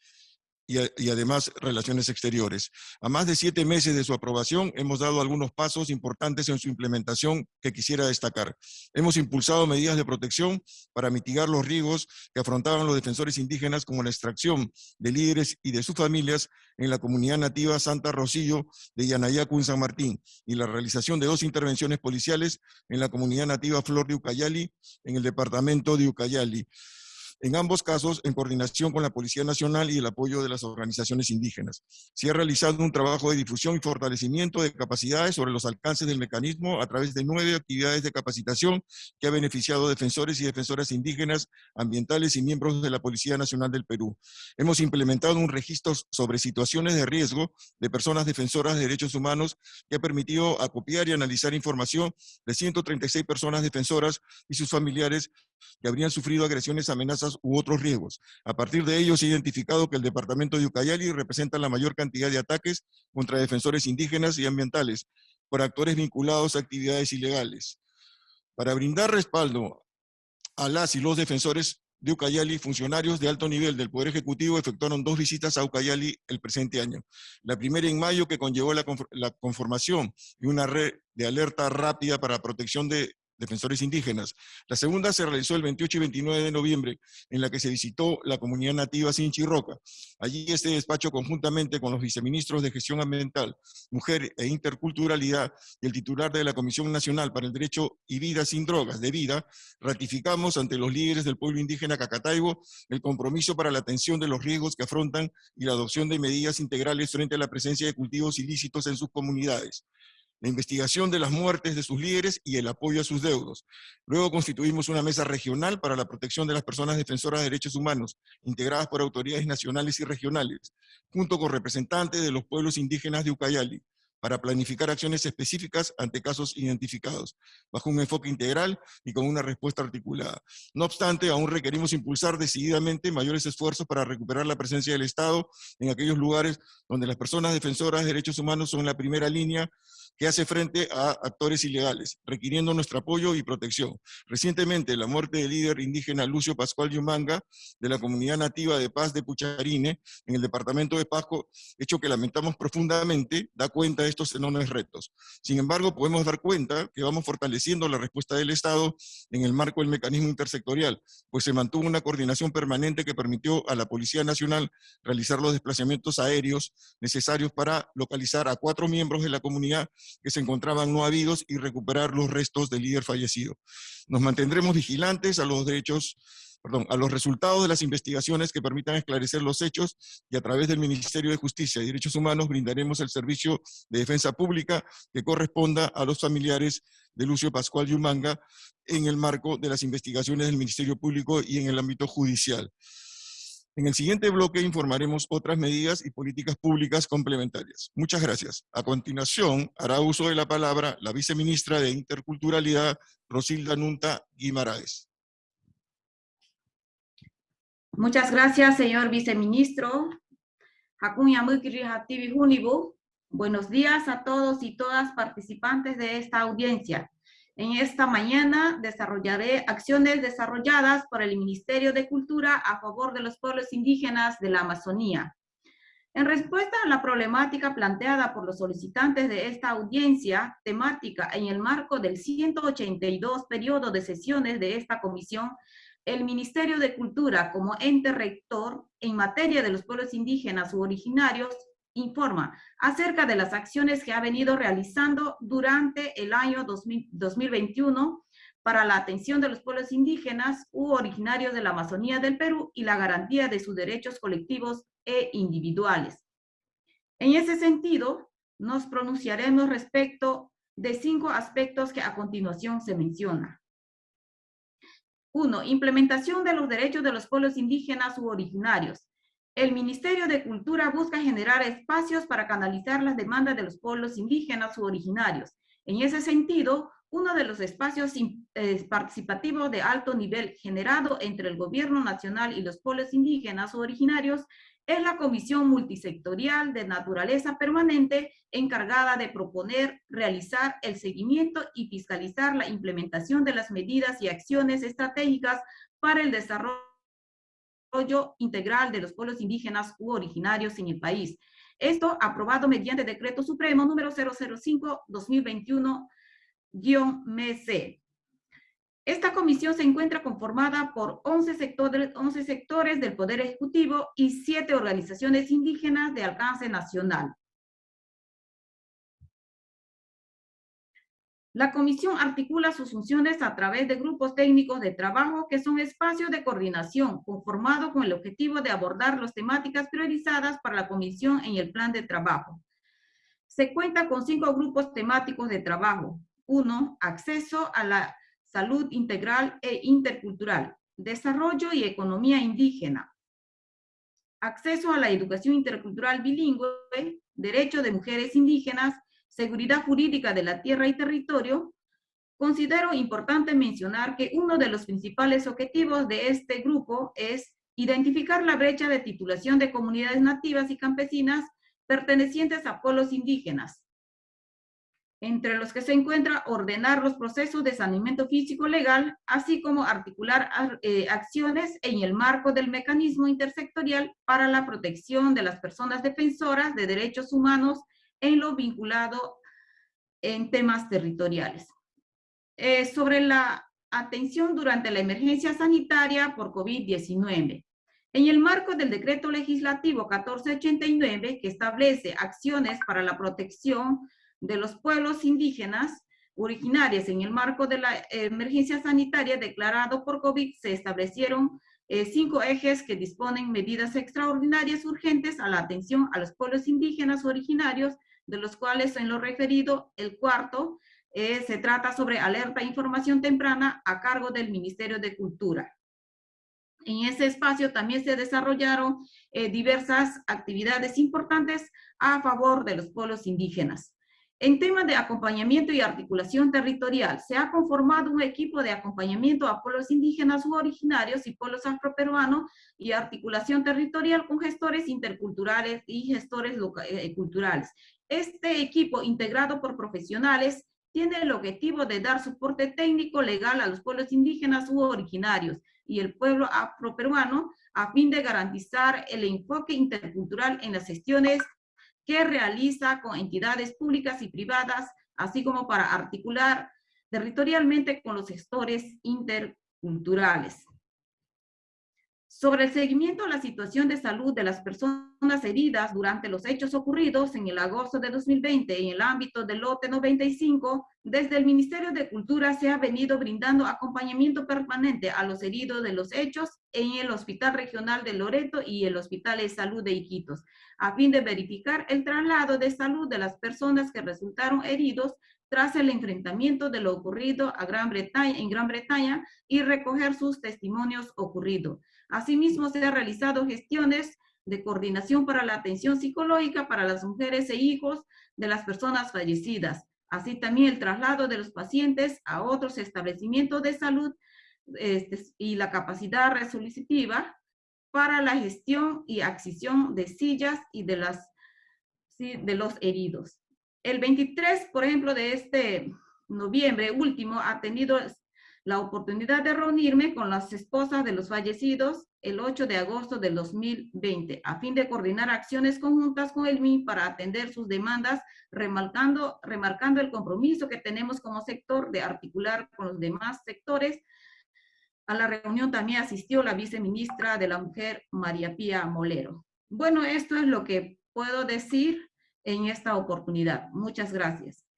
y, además relaciones exteriores. A más de siete meses de su aprobación, hemos dado algunos pasos importantes en su implementación que quisiera destacar. Hemos impulsado medidas de protección para mitigar los riesgos que afrontaban los defensores indígenas como la extracción de líderes y de sus familias en la comunidad nativa Santa Rosillo de Yanayacu en San Martín y la realización de dos intervenciones policiales en la comunidad nativa Flor de Ucayali en el departamento de Ucayali en ambos casos en coordinación con la Policía Nacional y el apoyo de las organizaciones indígenas. Se ha realizado un trabajo de difusión y fortalecimiento de capacidades sobre los alcances del mecanismo a través de nueve actividades de capacitación que ha beneficiado defensores y defensoras indígenas, ambientales y miembros de la Policía Nacional del Perú. Hemos implementado un registro sobre situaciones de riesgo de personas defensoras de derechos humanos que ha permitido acopiar y analizar información de 136 personas defensoras y sus familiares que habrían sufrido agresiones, amenazas u otros riesgos. A partir de ello se ha identificado que el departamento de Ucayali representa la mayor cantidad de ataques contra defensores indígenas y ambientales por actores vinculados a actividades ilegales. Para brindar respaldo a las y los defensores de Ucayali, funcionarios de alto nivel del Poder Ejecutivo efectuaron dos visitas a Ucayali el presente año. La primera en mayo que conllevó la, conformación de una red de alerta rápida para protección de defensores indígenas. La segunda se realizó el 28 y 29 de noviembre, en la que se visitó la comunidad nativa Sinchirroca. Allí este despacho, conjuntamente con los viceministros de Gestión Ambiental, Mujer e Interculturalidad y el titular de la Comisión Nacional para el Derecho y Vida sin Drogas, de Vida, ratificamos ante los líderes del pueblo indígena Cacataibo el compromiso para la atención de los riesgos que afrontan y la adopción de medidas integrales frente a la presencia de cultivos ilícitos en sus comunidades la investigación de las muertes de sus líderes y el apoyo a sus deudos. Luego constituimos una mesa regional para la protección de las personas defensoras de derechos humanos, integradas por autoridades nacionales y regionales, junto con representantes de los pueblos indígenas de Ucayali, para planificar acciones específicas ante casos identificados, bajo un enfoque integral y con una respuesta articulada. No obstante, aún requerimos impulsar decididamente mayores esfuerzos para recuperar la presencia del Estado en aquellos lugares donde las personas defensoras de derechos humanos son la primera línea que hace frente a actores ilegales, requiriendo nuestro apoyo y protección. Recientemente, la muerte del líder indígena Lucio Pascual Yumanga, de la comunidad nativa de Paz de Pucharine, en el departamento de Pasco, hecho que lamentamos profundamente, da cuenta de estos enormes retos. Sin embargo, podemos dar cuenta que vamos fortaleciendo la respuesta del Estado en el marco del mecanismo intersectorial, pues se mantuvo una coordinación permanente que permitió a la Policía Nacional realizar los desplazamientos aéreos necesarios para localizar a cuatro miembros de la comunidad que se encontraban no habidos y recuperar los restos del líder fallecido. Nos mantendremos vigilantes a los derechos perdón, a los resultados de las investigaciones que permitan esclarecer los hechos y a través del Ministerio de Justicia y Derechos Humanos brindaremos el servicio de defensa pública que corresponda a los familiares de Lucio Pascual Yumanga en el marco de las investigaciones del Ministerio Público y en el ámbito judicial. En el siguiente bloque informaremos otras medidas y políticas públicas complementarias. Muchas gracias. A continuación, hará uso de la palabra la viceministra de Interculturalidad, Rosilda Nunta Guimaraes. Muchas gracias, señor viceministro. Buenos días a todos y todas participantes de esta audiencia. En esta mañana desarrollaré acciones desarrolladas por el Ministerio de Cultura a favor de los pueblos indígenas de la Amazonía. En respuesta a la problemática planteada por los solicitantes de esta audiencia temática en el marco del 182 periodo de sesiones de esta comisión, el Ministerio de Cultura como ente rector en materia de los pueblos indígenas u originarios informa acerca de las acciones que ha venido realizando durante el año 2000, 2021 para la atención de los pueblos indígenas u originarios de la Amazonía del Perú y la garantía de sus derechos colectivos e individuales. En ese sentido, nos pronunciaremos respecto de cinco aspectos que a continuación se mencionan. 1. Implementación de los derechos de los pueblos indígenas u originarios. El Ministerio de Cultura busca generar espacios para canalizar las demandas de los pueblos indígenas u originarios. En ese sentido, uno de los espacios eh, participativos de alto nivel generado entre el gobierno nacional y los pueblos indígenas u originarios es la Comisión Multisectorial de Naturaleza Permanente encargada de proponer, realizar el seguimiento y fiscalizar la implementación de las medidas y acciones estratégicas para el desarrollo integral de los pueblos indígenas u originarios en el país. Esto aprobado mediante Decreto Supremo número 005-2021-MC. Esta comisión se encuentra conformada por 11 sectores, 11 sectores del Poder Ejecutivo y 7 organizaciones indígenas de alcance nacional. La comisión articula sus funciones a través de grupos técnicos de trabajo que son espacios de coordinación conformados con el objetivo de abordar las temáticas priorizadas para la comisión en el plan de trabajo. Se cuenta con cinco grupos temáticos de trabajo. Uno, acceso a la salud integral e intercultural, desarrollo y economía indígena, acceso a la educación intercultural bilingüe, derecho de mujeres indígenas, seguridad jurídica de la tierra y territorio, considero importante mencionar que uno de los principales objetivos de este grupo es identificar la brecha de titulación de comunidades nativas y campesinas pertenecientes a pueblos indígenas, entre los que se encuentra ordenar los procesos de saneamiento físico legal, así como articular eh, acciones en el marco del mecanismo intersectorial para la protección de las personas defensoras de derechos humanos en lo vinculado en temas territoriales. Eh, sobre la atención durante la emergencia sanitaria por COVID-19. En el marco del decreto legislativo 1489, que establece acciones para la protección de los pueblos indígenas originarios en el marco de la emergencia sanitaria declarado por COVID, se establecieron eh, cinco ejes que disponen medidas extraordinarias urgentes a la atención a los pueblos indígenas originarios de los cuales en lo referido, el cuarto eh, se trata sobre alerta e información temprana a cargo del Ministerio de Cultura. En ese espacio también se desarrollaron eh, diversas actividades importantes a favor de los pueblos indígenas. En temas de acompañamiento y articulación territorial, se ha conformado un equipo de acompañamiento a pueblos indígenas u originarios y pueblos afroperuanos y articulación territorial con gestores interculturales y gestores eh, culturales. Este equipo integrado por profesionales tiene el objetivo de dar soporte técnico legal a los pueblos indígenas u originarios y el pueblo afroperuano a fin de garantizar el enfoque intercultural en las gestiones que realiza con entidades públicas y privadas, así como para articular territorialmente con los gestores interculturales sobre el seguimiento a la situación de salud de las personas heridas durante los hechos ocurridos en el agosto de 2020 en el ámbito del lote 95, desde el Ministerio de Cultura se ha venido brindando acompañamiento permanente a los heridos de los hechos en el Hospital Regional de Loreto y el Hospital de Salud de Iquitos, a fin de verificar el traslado de salud de las personas que resultaron heridos tras el enfrentamiento de lo ocurrido a Gran Bretaña, en Gran Bretaña y recoger sus testimonios ocurridos. Asimismo, se han realizado gestiones de coordinación para la atención psicológica para las mujeres e hijos de las personas fallecidas, así también el traslado de los pacientes a otros establecimientos de salud este, y la capacidad resolutiva para la gestión y adquisición de sillas y de, las, de los heridos. El 23, por ejemplo, de este noviembre último, ha tenido la oportunidad de reunirme con las esposas de los fallecidos el 8 de agosto del 2020, a fin de coordinar acciones conjuntas con el MIN para atender sus demandas, remarcando, remarcando el compromiso que tenemos como sector de articular con los demás sectores. A la reunión también asistió la viceministra de la Mujer, María Pía Molero. Bueno, esto es lo que puedo decir en esta oportunidad. Muchas gracias.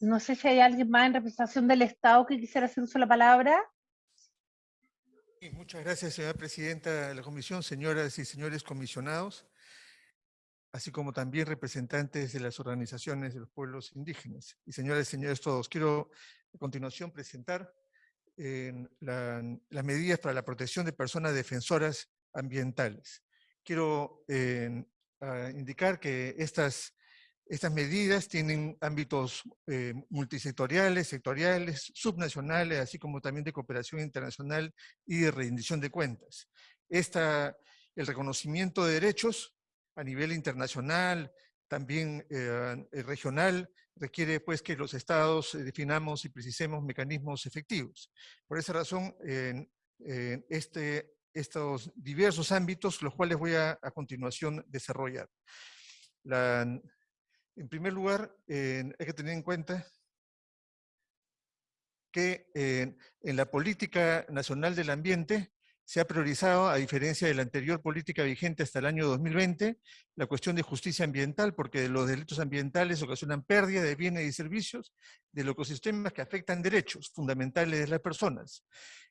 No sé si hay alguien más en representación del Estado que quisiera hacer uso de la palabra. muchas gracias, señora presidenta de la comisión, señoras y señores comisionados, así como también representantes de las organizaciones de los pueblos indígenas. Y señoras y señores todos, quiero a continuación presentar las medidas para la protección de personas defensoras ambientales. Quiero indicar que estas estas medidas tienen ámbitos eh, multisectoriales, sectoriales, subnacionales, así como también de cooperación internacional y de rendición de cuentas. Esta, el reconocimiento de derechos a nivel internacional, también eh, eh, regional, requiere pues que los estados definamos y precisemos mecanismos efectivos. Por esa razón, este, estos diversos ámbitos, los cuales voy a, a continuación desarrollar. La, en primer lugar, hay que tener en cuenta que en la política nacional del ambiente se ha priorizado, a diferencia de la anterior política vigente hasta el año 2020, la cuestión de justicia ambiental, porque los delitos ambientales ocasionan pérdida de bienes y servicios de los ecosistemas que afectan derechos fundamentales de las personas.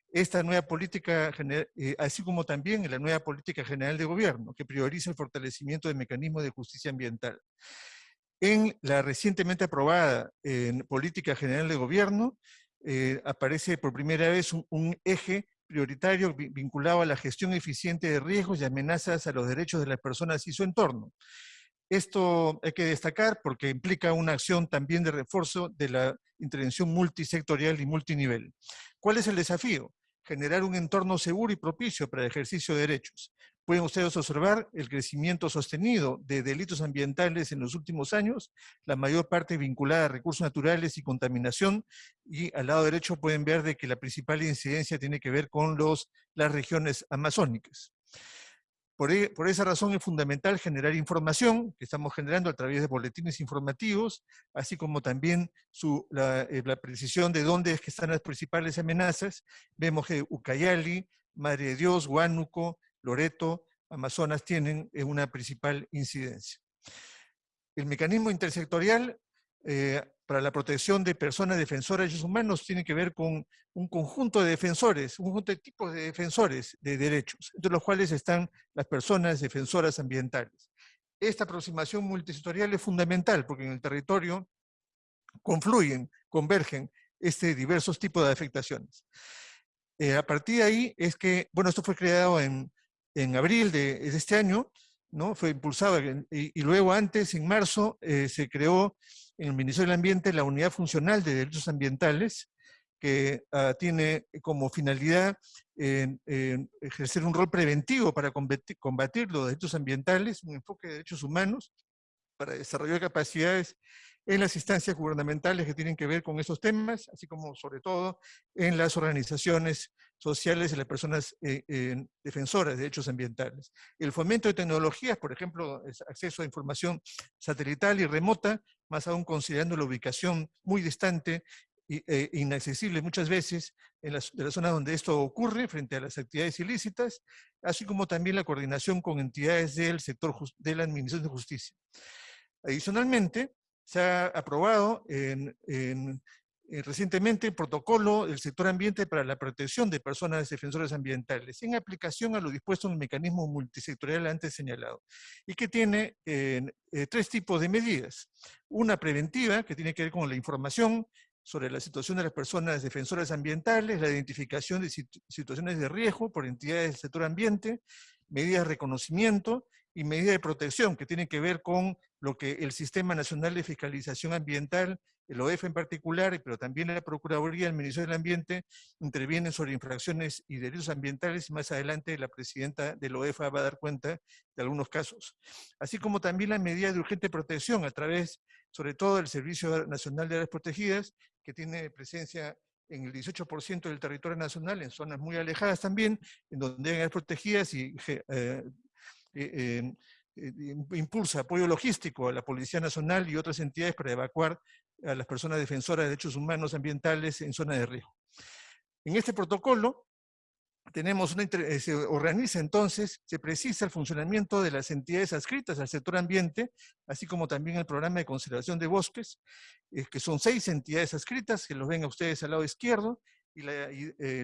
Esta nueva política, eh, así como también la nueva política general de gobierno, que prioriza el fortalecimiento de mecanismos de justicia ambiental. En la recientemente aprobada Política General de Gobierno, eh, aparece por primera vez un, eje prioritario vinculado a la gestión eficiente de riesgos y amenazas a los derechos de las personas y su entorno. Esto hay que destacar porque implica una acción también de refuerzo de la intervención multisectorial y multinivel. ¿Cuál es el desafío? Generar un entorno seguro y propicio para el ejercicio de derechos, Pueden ustedes observar el crecimiento sostenido de delitos ambientales en los últimos años, la mayor parte vinculada a recursos naturales y contaminación, y al lado derecho pueden ver de que la principal incidencia tiene que ver con los, las regiones amazónicas. Por, e, esa razón es fundamental generar información que estamos generando a través de boletines informativos, así como también eh, la, precisión de dónde es que están las principales amenazas. Vemos que Ucayali, Madre de Dios, Huánuco, Loreto, Amazonas tienen eh, una principal incidencia. El mecanismo intersectorial eh, para la protección de personas defensoras de derechos humanos tiene que ver con un conjunto de defensores, un conjunto de tipos de defensores de derechos, entre los cuales están las personas defensoras ambientales. Esta aproximación multisectorial es fundamental porque en el territorio confluyen, convergen este diversos tipos de afectaciones. Eh, a partir de ahí es que, bueno, esto fue creado en en abril de, este año, ¿no? fue impulsado, y, luego antes, en marzo, eh, se creó en el Ministerio del Ambiente la Unidad Funcional de Derechos Ambientales, que ah, tiene como finalidad ejercer un rol preventivo para combatir, los derechos ambientales, un enfoque de derechos humanos, para desarrollar capacidades en las instancias gubernamentales que tienen que ver con esos temas, así como sobre todo en las organizaciones sociales y las personas eh, defensoras de derechos ambientales. El fomento de tecnologías, por ejemplo, acceso a información satelital y remota, más aún considerando la ubicación muy distante e inaccesible muchas veces en las, de las zonas donde esto ocurre frente a las actividades ilícitas, así como también la coordinación con entidades del sector de la Administración de Justicia. Adicionalmente, se ha aprobado en, eh, recientemente el protocolo del sector ambiente para la protección de personas defensoras ambientales, en aplicación a lo dispuesto en el mecanismo multisectorial antes señalado, y que tiene eh, tres tipos de medidas. Una preventiva, que tiene que ver con la información sobre la situación de las personas defensoras ambientales, la identificación de situaciones de riesgo por entidades del sector ambiente, medidas de reconocimiento y medidas de protección que tienen que ver con lo que el Sistema Nacional de Fiscalización Ambiental, el OEF en particular, pero también la Procuraduría del Ministerio del Ambiente, intervienen sobre infracciones y delitos ambientales y más adelante la presidenta del OEF va a dar cuenta de algunos casos. Así como también las medidas de urgente protección a través, sobre todo, del Servicio Nacional de Áreas Protegidas, que tiene presencia en el 18% del territorio nacional, en zonas muy alejadas también, en donde hay áreas protegidas y eh, eh, eh, impulsa apoyo logístico a la Policía Nacional y otras entidades para evacuar a las personas defensoras de derechos humanos ambientales en zonas de riesgo. En este protocolo tenemos una, eh, se organiza entonces, se precisa el funcionamiento de las entidades adscritas al sector ambiente, así como también el programa de conservación de bosques, que son seis entidades adscritas, que los ven a ustedes al lado izquierdo, y,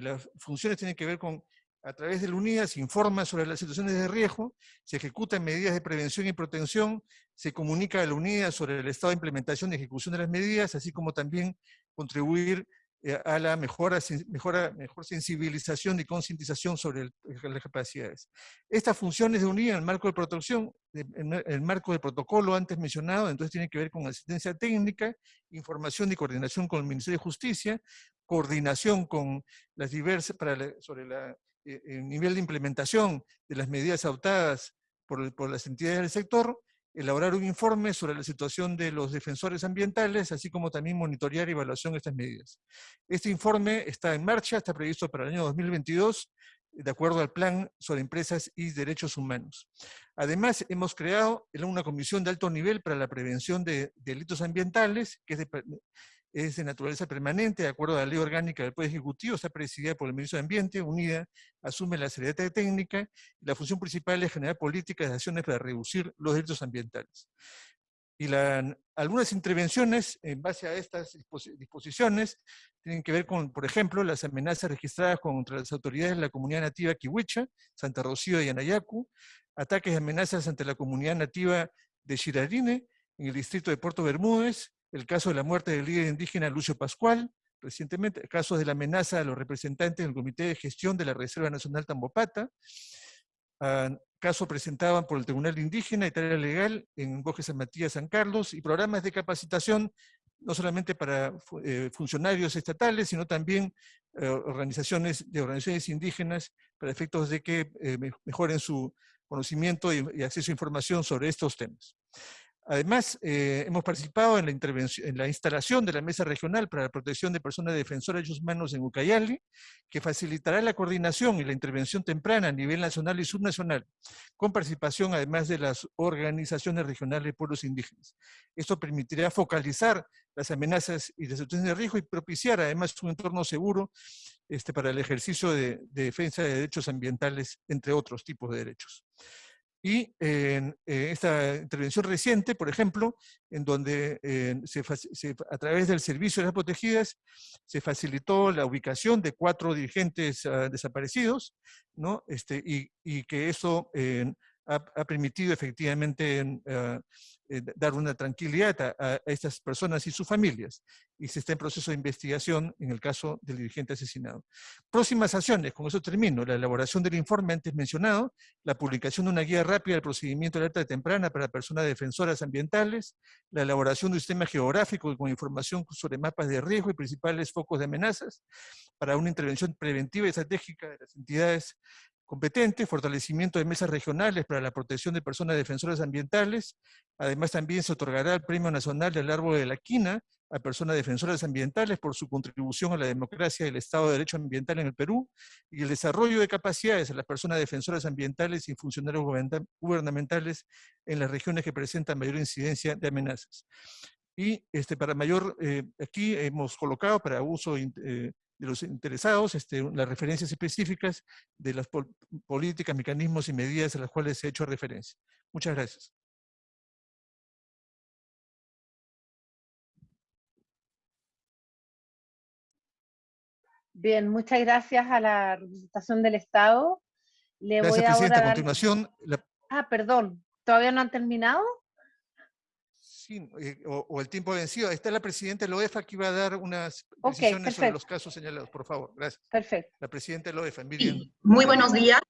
las funciones tienen que ver con a través del UNIDA se informa sobre las situaciones de riesgo, se ejecutan medidas de prevención y protección, se comunica a la UNIDA sobre el estado de implementación y ejecución de las medidas, así como también contribuir eh, a la mejora, mejora, mejor sensibilización y concientización sobre las capacidades. Estas funciones de UNIDA en el marco de protección, en el marco del protocolo antes mencionado, entonces tienen que ver con asistencia técnica, información y coordinación con el Ministerio de Justicia, coordinación con las diversas, para sobre la el nivel de implementación de las medidas adoptadas por, por, las entidades del sector, elaborar un informe sobre la situación de los defensores ambientales, así como también monitorear y evaluación de estas medidas. Este informe está en marcha, está previsto para el año 2022, de acuerdo al Plan sobre Empresas y Derechos Humanos. Además, hemos creado una comisión de alto nivel para la prevención de delitos ambientales, que es de, es de naturaleza permanente, de acuerdo a la ley orgánica del Poder Ejecutivo, está presidida por el Ministro de Ambiente, unida, asume la seriedad técnica, y la función principal es generar políticas de acciones para reducir los delitos ambientales. Y algunas intervenciones en base a estas disposiciones tienen que ver con, por ejemplo, las amenazas registradas contra las autoridades de la comunidad nativa Kiwicha, Santa Rocío y Anayacu, ataques y amenazas ante la comunidad nativa de Shirarine, en el distrito de Puerto Bermúdez, el caso de la muerte del líder indígena Lucio Pascual, recientemente, casos de la amenaza a los representantes del Comité de Gestión de la Reserva Nacional Tambopata, ah, caso presentado por el Tribunal Indígena y Tarea Legal en Bosque San Matías, San Carlos, y programas de capacitación no solamente para eh, funcionarios estatales, sino también eh, organizaciones de organizaciones indígenas para efectos de que eh, mejoren su conocimiento y acceso a información sobre estos temas. Además, eh, hemos participado en la, instalación de la Mesa Regional para la Protección de Personas Defensoras de Derechos Humanos en Ucayali, que facilitará la coordinación y la intervención temprana a nivel nacional y subnacional, con participación además de las organizaciones regionales de pueblos indígenas. Esto permitirá focalizar las amenazas y las situaciones de riesgo y propiciar además un entorno seguro este, para el ejercicio de defensa de derechos ambientales, entre otros tipos de derechos. Y en eh, esta intervención reciente, por ejemplo, en donde eh, a través del Servicio de las Protegidas se facilitó la ubicación de cuatro dirigentes ah, desaparecidos, ¿no? este, y, y que eso ha, permitido efectivamente ah, eh, dar una tranquilidad a, estas personas y sus familias. Y se está en proceso de investigación en el caso del dirigente asesinado. Próximas acciones, con eso termino, la elaboración del informe antes mencionado, la publicación de una guía rápida del procedimiento de alerta temprana para personas defensoras ambientales, la elaboración de un sistema geográfico con información sobre mapas de riesgo y principales focos de amenazas, para una intervención preventiva y estratégica de las entidades competente, fortalecimiento de mesas regionales para la protección de personas defensoras ambientales. Además, también se otorgará el Premio Nacional del Árbol de la Quina a personas defensoras ambientales por su contribución a la democracia y el Estado de Derecho Ambiental en el Perú y el desarrollo de capacidades a las personas defensoras ambientales y funcionarios gubernamentales en las regiones que presentan mayor incidencia de amenazas. Y este, para mayor, eh, aquí hemos colocado para uso eh, de los interesados, este, las referencias específicas de las políticas, mecanismos y medidas a las cuales se ha hecho referencia. Muchas gracias. Bien, muchas gracias a la representación del Estado. Le Gracias, voy ahora Presidenta. a A dar... continuación, la- Ah, perdón, ¿todavía no han terminado? Sí, eh, o, o el tiempo vencido. Está la Presidenta de la OEFA que iba a dar unas precisiones sobre perfecto. los casos señalados. Por favor, gracias. Perfecto. La Presidenta de la OEFA, Miriam. Muy buenos días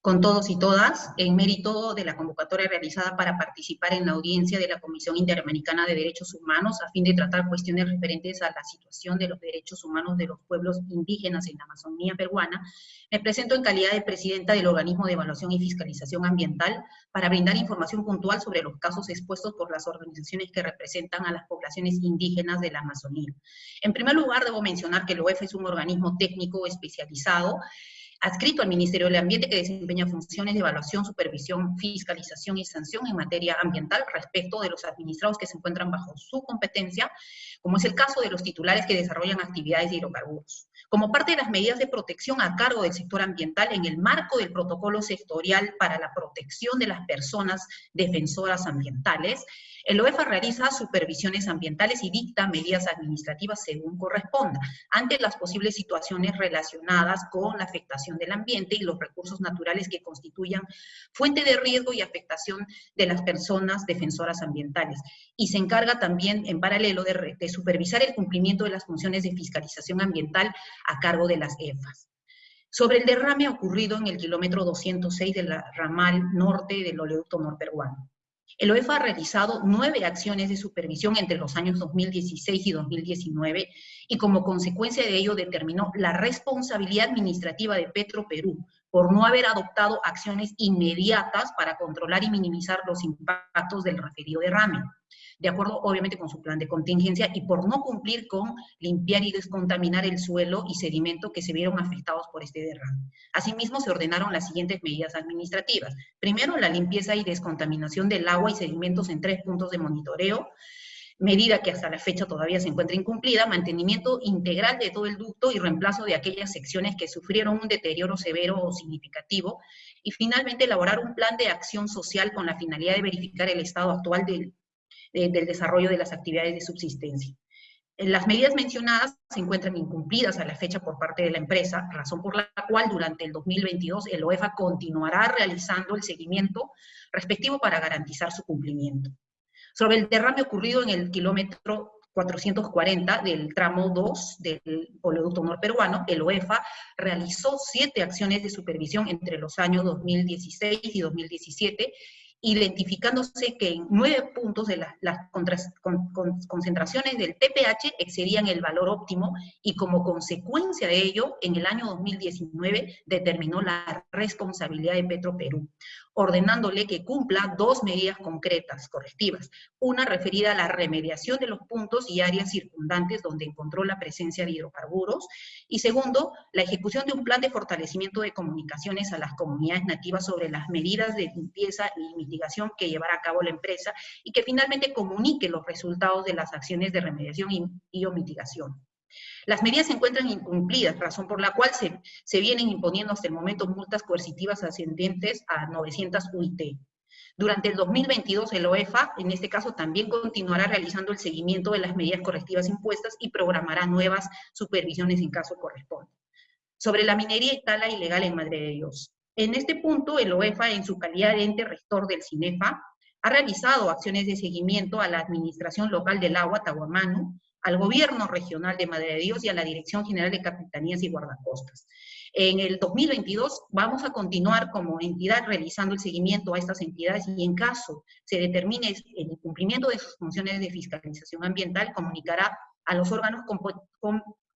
con todos y todas, en mérito de la convocatoria realizada para participar en la audiencia de la Comisión Interamericana de Derechos Humanos a fin de tratar cuestiones referentes a la situación de los derechos humanos de los pueblos indígenas en la Amazonía peruana. Me presento en calidad de presidenta del Organismo de Evaluación y Fiscalización Ambiental para brindar información puntual sobre los casos expuestos por las organizaciones que representan a las poblaciones indígenas de la Amazonía. En primer lugar, debo mencionar que el OEF es un organismo técnico especializado adscrito al Ministerio del Ambiente que desempeña funciones de evaluación, supervisión, fiscalización y sanción en materia ambiental respecto de los administrados que se encuentran bajo su competencia, como es el caso de los titulares que desarrollan actividades de hidrocarburos. Como parte de las medidas de protección a cargo del sector ambiental en el marco del protocolo sectorial para la protección de las personas defensoras ambientales, el OEFA realiza supervisiones ambientales y dicta medidas administrativas según corresponda, ante las posibles situaciones relacionadas con la afectación del ambiente y los recursos naturales que constituyan fuente de riesgo y afectación de las personas defensoras ambientales. Y se encarga también, en paralelo, de, supervisar el cumplimiento de las funciones de fiscalización ambiental a cargo de las EFAS. Sobre el derrame ocurrido en el kilómetro 206 del ramal norte del oleoducto norperuano. El OEFA ha realizado nueve acciones de supervisión entre los años 2016 y 2019 y como consecuencia de ello determinó la responsabilidad administrativa de Petro Perú por no haber adoptado acciones inmediatas para controlar y minimizar los impactos del referido derrame, de acuerdo obviamente con su plan de contingencia y por no cumplir con limpiar y descontaminar el suelo y sedimento que se vieron afectados por este derrame. Asimismo, se ordenaron las siguientes medidas administrativas. Primero, la limpieza y descontaminación del agua y sedimentos en tres puntos de monitoreo, medida que hasta la fecha todavía se encuentra incumplida, mantenimiento integral de todo el ducto y reemplazo de aquellas secciones que sufrieron un deterioro severo o significativo, y finalmente elaborar un plan de acción social con la finalidad de verificar el estado actual del, de- del desarrollo de las actividades de subsistencia. Las medidas mencionadas se encuentran incumplidas a la fecha por parte de la empresa, razón por la cual durante el 2022 el OEFA continuará realizando el seguimiento respectivo para garantizar su cumplimiento. Sobre el derrame ocurrido en el kilómetro 440 del tramo 2 del oleoducto norperuano, el OEFA realizó siete acciones de supervisión entre los años 2016 y 2017, identificándose que en nueve puntos de la- las concentraciones del TPH excedían el valor óptimo y como consecuencia de ello, en el año 2019 determinó la responsabilidad de Petroperú, ordenándole que cumpla dos medidas concretas, correctivas. Una referida a la remediación de los puntos y áreas circundantes donde encontró la presencia de hidrocarburos. Y segundo, la ejecución de un plan de fortalecimiento de comunicaciones a las comunidades nativas sobre las medidas de limpieza y mitigación que llevará a cabo la empresa y que finalmente comunique los resultados de las acciones de remediación y, y o mitigación. Las medidas se encuentran incumplidas, razón por la cual se, se vienen imponiendo hasta el momento multas coercitivas ascendentes a 900 UIT. Durante el 2022, el OEFA, en este caso, también continuará realizando el seguimiento de las medidas correctivas impuestas y programará nuevas supervisiones en caso corresponda. Sobre la minería y tala ilegal en Madre de Dios. En este punto, el OEFA, en su calidad de ente rector del CINEFA, ha realizado acciones de seguimiento a la Administración Local del Agua, Tahuamanu, al Gobierno Regional de Madre de Dios y a la Dirección General de Capitanías y Guardacostas. En el 2022 vamos a continuar como entidad realizando el seguimiento a estas entidades y en caso se determine el incumplimiento de sus funciones de fiscalización ambiental, comunicará a los órganos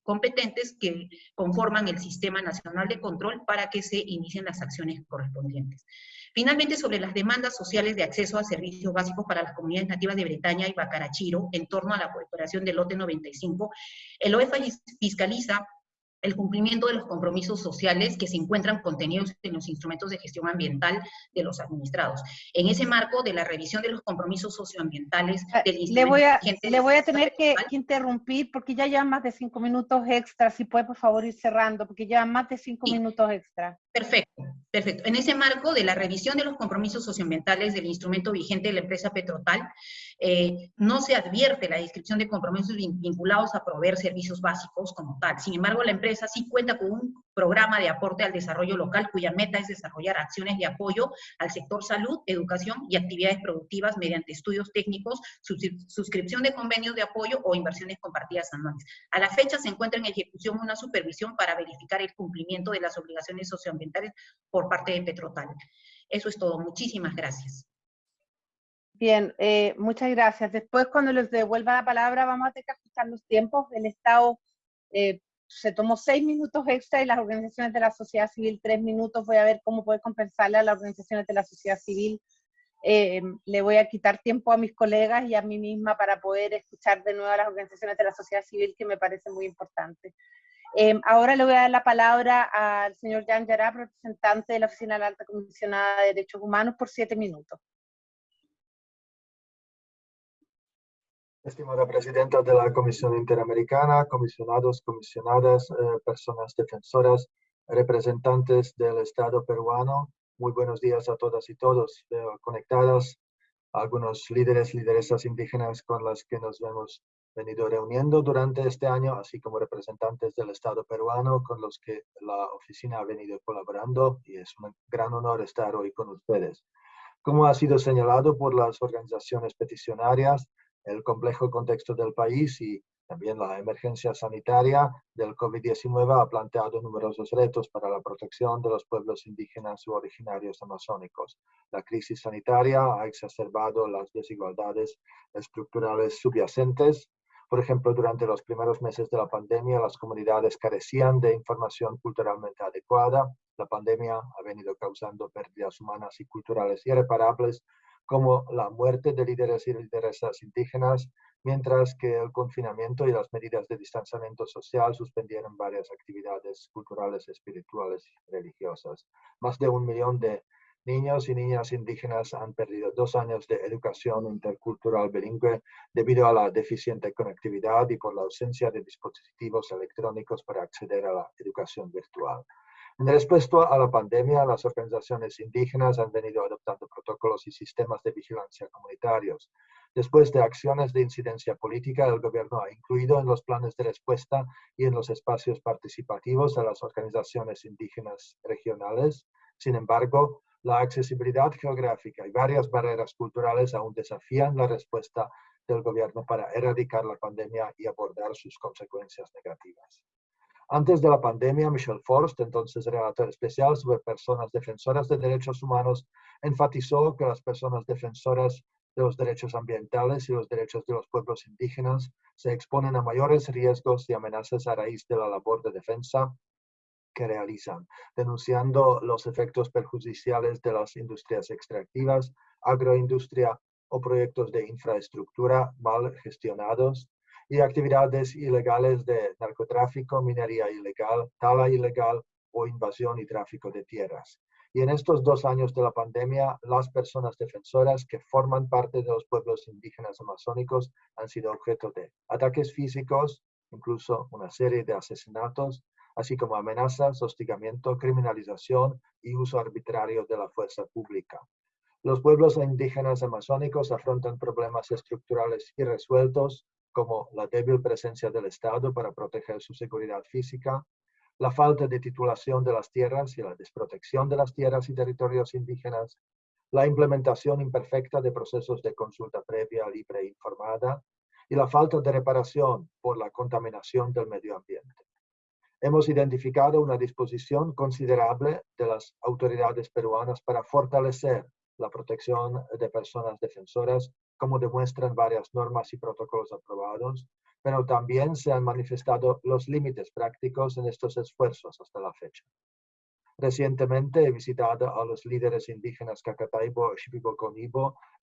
competentes que conforman el Sistema Nacional de Control para que se inicien las acciones correspondientes. Finalmente, sobre las demandas sociales de acceso a servicios básicos para las comunidades nativas de Bretaña y Bacarachiro, en torno a la operación del lote 95, el OEFA fiscaliza el cumplimiento de los compromisos sociales que se encuentran contenidos en los instrumentos de gestión ambiental de los administrados. En ese marco de la revisión de los compromisos socioambientales del Le voy a, le voy a tener que, que interrumpir porque ya llevan más de cinco minutos extra. Si puede, por favor, ir cerrando, porque llevan más de cinco minutos extra. Perfecto, perfecto. En ese marco de la revisión de los compromisos socioambientales del instrumento vigente de la empresa Petrotal, eh, no se advierte la descripción de compromisos vinculados a proveer servicios básicos como tal. Sin embargo, la empresa sí cuenta con un programa de aporte al desarrollo local cuya meta es desarrollar acciones de apoyo al sector salud, educación y actividades productivas mediante estudios técnicos, suscripción de convenios de apoyo o inversiones compartidas anuales. A la fecha se encuentra en ejecución una supervisión para verificar el cumplimiento de las obligaciones socioambientales por parte de Petrotal. Eso es todo. Muchísimas gracias. Bien, eh, muchas gracias. Después, cuando les devuelva la palabra, vamos a tener que ajustar los tiempos. El Estado eh, se tomó seis minutos extra y las organizaciones de la sociedad civil tres minutos. Voy a ver cómo poder compensarle a las organizaciones de la sociedad civil. Eh, le voy a quitar tiempo a mis colegas y a mí misma para poder escuchar de nuevo a las organizaciones de la sociedad civil, que me parece muy importante. ahora le voy a dar la palabra al señor Jan Yarab, representante de la Oficina de la Alta Comisionada de Derechos Humanos, por siete minutos. Estimada Presidenta de la Comisión Interamericana, comisionados, comisionadas, eh, personas defensoras, representantes del Estado peruano, muy buenos días a todas y todos. Veo conectadas algunos líderes, lideresas indígenas con las que nos hemos venido reuniendo durante este año, así como representantes del Estado peruano con los que la oficina ha venido colaborando y es un gran honor estar hoy con ustedes. Como ha sido señalado por las organizaciones peticionarias, el complejo contexto del país y también la emergencia sanitaria del COVID-19 ha planteado numerosos retos para la protección de los pueblos indígenas u originarios amazónicos. La crisis sanitaria ha exacerbado las desigualdades estructurales subyacentes. Por ejemplo, durante los primeros meses de la pandemia, las comunidades carecían de información culturalmente adecuada. La pandemia ha venido causando pérdidas humanas y culturales irreparables como la muerte de líderes y lideresas indígenas, mientras que el confinamiento y las medidas de distanciamiento social suspendieron varias actividades culturales, espirituales y religiosas. Más de un millón de niños y niñas indígenas han perdido dos años de educación intercultural bilingüe debido a la deficiente conectividad y por la ausencia de dispositivos electrónicos para acceder a la educación virtual. En respuesta a la pandemia, las organizaciones indígenas han venido adoptando protocolos y sistemas de vigilancia comunitarios. Después de acciones de incidencia política, el gobierno ha incluido en los planes de respuesta y en los espacios participativos a las organizaciones indígenas regionales. Sin embargo, la accesibilidad geográfica y varias barreras culturales aún desafían la respuesta del gobierno para erradicar la pandemia y abordar sus consecuencias negativas. Antes de la pandemia, Michel Forst, entonces relator especial sobre personas defensoras de derechos humanos, enfatizó que las personas defensoras de los derechos ambientales y los derechos de los pueblos indígenas se exponen a mayores riesgos y amenazas a raíz de la labor de defensa que realizan, denunciando los efectos perjudiciales de las industrias extractivas, agroindustria o proyectos de infraestructura mal gestionados y actividades ilegales de narcotráfico, minería ilegal, tala ilegal o invasión y tráfico de tierras. Y en estos dos años de la pandemia, las personas defensoras que forman parte de los pueblos indígenas amazónicos han sido objeto de ataques físicos, incluso una serie de asesinatos, así como amenazas, hostigamiento, criminalización y uso arbitrario de la fuerza pública. Los pueblos indígenas amazónicos afrontan problemas estructurales irresueltos como la débil presencia del Estado para proteger su seguridad física, la falta de titulación de las tierras y la desprotección de las tierras y territorios indígenas, la implementación imperfecta de procesos de consulta previa, libre e informada, y la falta de reparación por la contaminación del medio ambiente. Hemos identificado una disposición considerable de las autoridades peruanas para fortalecer la protección de personas defensoras como demuestran varias normas y protocolos aprobados, pero también se han manifestado los límites prácticos en estos esfuerzos hasta la fecha. Recientemente he visitado a los líderes indígenas Cacataibo y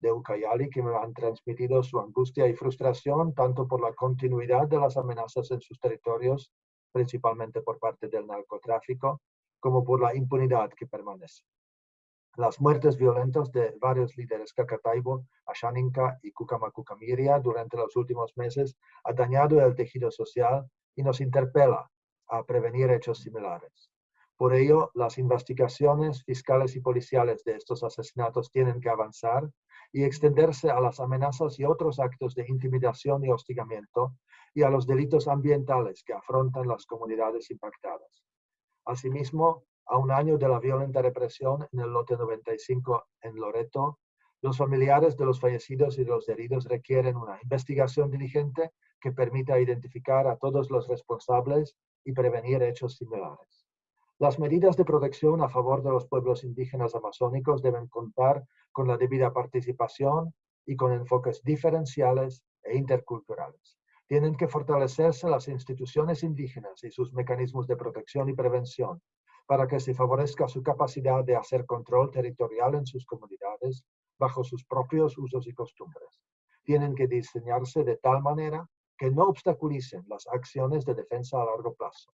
de Ucayali que me han transmitido su angustia y frustración tanto por la continuidad de las amenazas en sus territorios, principalmente por parte del narcotráfico, como por la impunidad que permanece. Las muertes violentas de varios líderes Cacataibo, Ashaninka y Kukamakucamiria durante los últimos meses ha dañado el tejido social y nos interpela a prevenir hechos similares. Por ello, las investigaciones fiscales y policiales de estos asesinatos tienen que avanzar y extenderse a las amenazas y otros actos de intimidación y hostigamiento y a los delitos ambientales que afrontan las comunidades impactadas. Asimismo, a un año de la violenta represión en el lote 95 en Loreto, los familiares de los fallecidos y de los heridos requieren una investigación diligente que permita identificar a todos los responsables y prevenir hechos similares. Las medidas de protección a favor de los pueblos indígenas amazónicos deben contar con la debida participación y con enfoques diferenciales e interculturales. Tienen que fortalecerse las instituciones indígenas y sus mecanismos de protección y prevención para que se favorezca su capacidad de hacer control territorial en sus comunidades bajo sus propios usos y costumbres. Tienen que diseñarse de tal manera que no obstaculicen las acciones de defensa a largo plazo.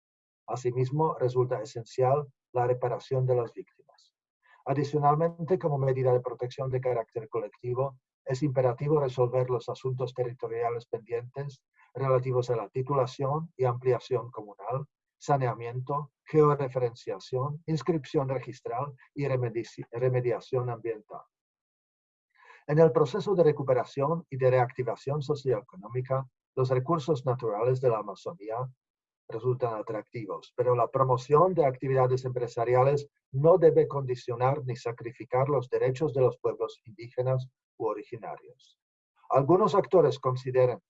Asimismo, resulta esencial la reparación de las víctimas. Adicionalmente, como medida de protección de carácter colectivo, es imperativo resolver los asuntos territoriales pendientes relativos a la titulación y ampliación comunal, saneamiento, georreferenciación, inscripción registral y remediación ambiental. En el proceso de recuperación y de reactivación socioeconómica, los recursos naturales de la Amazonía resultan atractivos, pero la promoción de actividades empresariales no debe condicionar ni sacrificar los derechos de los pueblos indígenas u originarios. Algunos actores consideran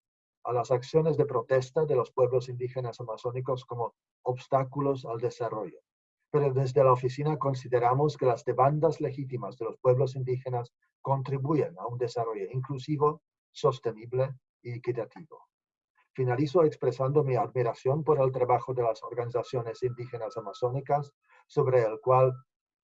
a las acciones de protesta de los pueblos indígenas amazónicos como obstáculos al desarrollo, pero desde la oficina consideramos que las demandas legítimas de los pueblos indígenas contribuyen a un desarrollo inclusivo, sostenible y equitativo. Finalizo expresando mi admiración por el trabajo de las organizaciones indígenas amazónicas, sobre el cual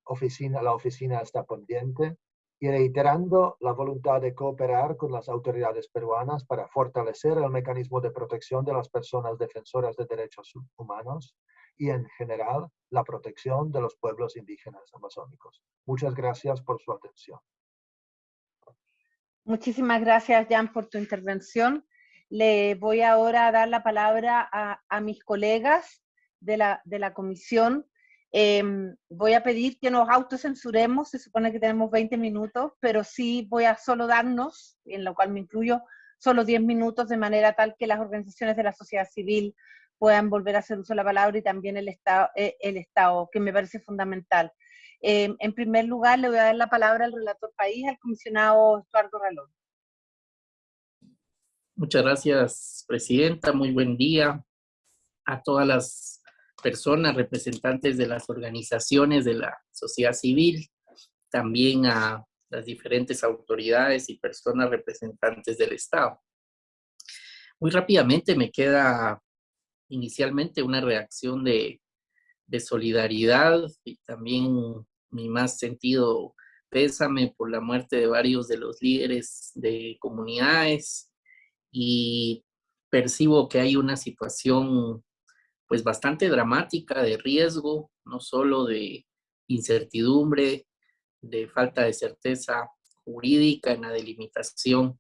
oficina, la oficina está pendiente, y reiterando la voluntad de cooperar con las autoridades peruanas para fortalecer el mecanismo de protección de las personas defensoras de derechos humanos y, en general, la protección de los pueblos indígenas amazónicos. Muchas gracias por su atención. Muchísimas gracias, Jan, por tu intervención. Le voy ahora a dar la palabra a, mis colegas de la, de la comisión. Em, voy a pedir que nos autocensuremos, se supone que tenemos 20 minutos, pero sí voy a solo darnos, en lo cual me incluyo, solo 10 minutos de manera tal que las organizaciones de la sociedad civil puedan volver a hacer uso de la palabra y también el Estado, eh, el Estado que me parece fundamental. Em, en primer lugar, le voy a dar la palabra al relator país, al comisionado Estuardo Ralón. Muchas gracias, Presidenta. Muy buen día a todas las personas, representantes de las organizaciones de la sociedad civil, también a las diferentes autoridades y personas representantes del Estado. Muy rápidamente me queda inicialmente una reacción de, de solidaridad y también mi más sentido pésame por la muerte de varios de los líderes de comunidades, y percibo que hay una situación pues bastante dramática de riesgo, no solo de incertidumbre, de falta de certeza jurídica en la delimitación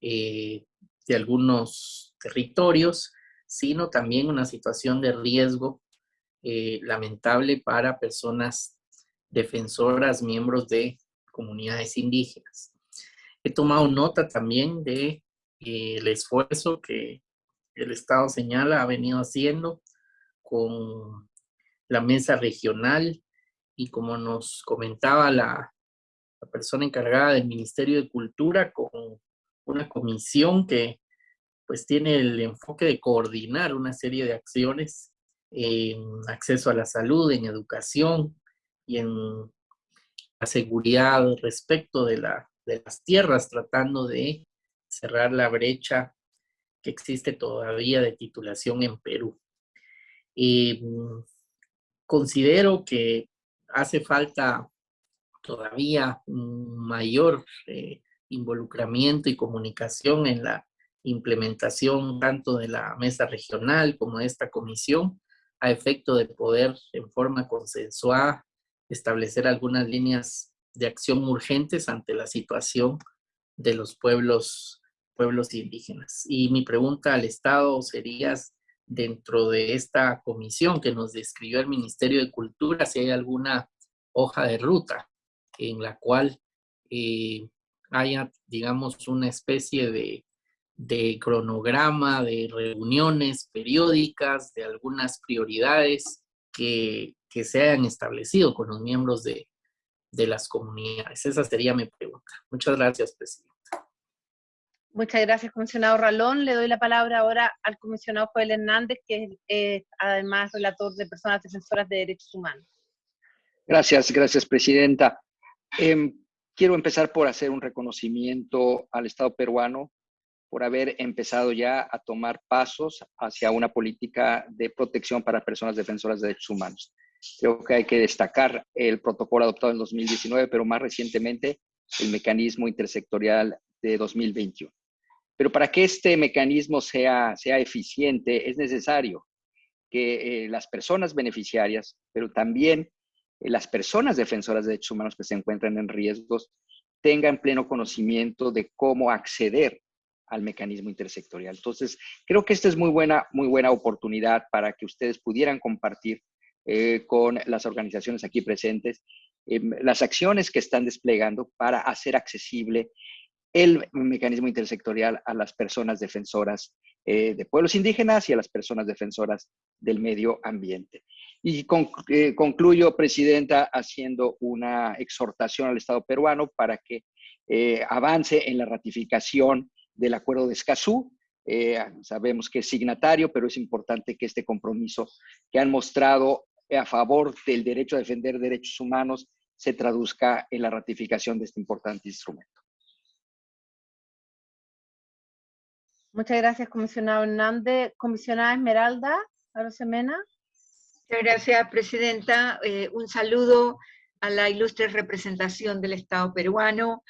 eh, de algunos territorios, sino también una situación de riesgo eh, lamentable para personas defensoras, miembros de comunidades indígenas. He tomado nota también de el esfuerzo que el Estado señala ha venido haciendo con la mesa regional y como nos comentaba la, persona encargada del Ministerio de Cultura con una comisión que pues tiene el enfoque de coordinar una serie de acciones en acceso a la salud, en educación y en la seguridad respecto de, la, de las tierras, tratando de cerrar la brecha que existe todavía de titulación en Perú. Mm, considero que hace falta todavía mayor eh, involucramiento y comunicación en la implementación tanto de la mesa regional como de esta comisión a efecto de poder en forma consensuada establecer algunas líneas de acción urgentes ante la situación de los pueblos pueblos indígenas. Y mi pregunta al Estado sería dentro de esta comisión que nos describió el Ministerio de Cultura si hay alguna hoja de ruta en la cual eh, haya, digamos, una especie de, de cronograma de reuniones periódicas, de algunas prioridades que, que se hayan establecido con los miembros de, de las comunidades. Esa sería mi pregunta. Muchas gracias, presidente. Muchas gracias, comisionado Ralón. Le doy la palabra ahora al comisionado Joel Hernández, que es además relator de personas defensoras de derechos humanos. Gracias, gracias, presidenta. Em, quiero empezar por hacer un reconocimiento al Estado peruano por haber empezado ya a tomar pasos hacia una política de protección para personas defensoras de derechos humanos. Creo que hay que destacar el protocolo adoptado en 2019, pero más recientemente el mecanismo intersectorial de 2021. Pero para que este mecanismo sea, sea eficiente es necesario que eh, las personas beneficiarias, pero también eh, las personas defensoras de derechos humanos que se encuentran en riesgos, tengan pleno conocimiento de cómo acceder al mecanismo intersectorial. Entonces, creo que esta es muy buena, muy buena oportunidad para que ustedes pudieran compartir eh, con las organizaciones aquí presentes las acciones que están desplegando para hacer accesible el mecanismo intersectorial a las personas defensoras eh, de pueblos indígenas y a las personas defensoras del medio ambiente. Y eh, concluyo, Presidenta, haciendo una exhortación al Estado peruano para que eh, avance en la ratificación del Acuerdo de Escazú. sabemos que es signatario, pero es importante que este compromiso que han mostrado a favor del derecho a defender derechos humanos se traduzca en la ratificación de este importante instrumento. Muchas gracias, comisionado Hernández. Comisionada Esmeralda Arosemena. Muchas gracias, presidenta. Eh, un saludo a la ilustre representación del Estado peruano,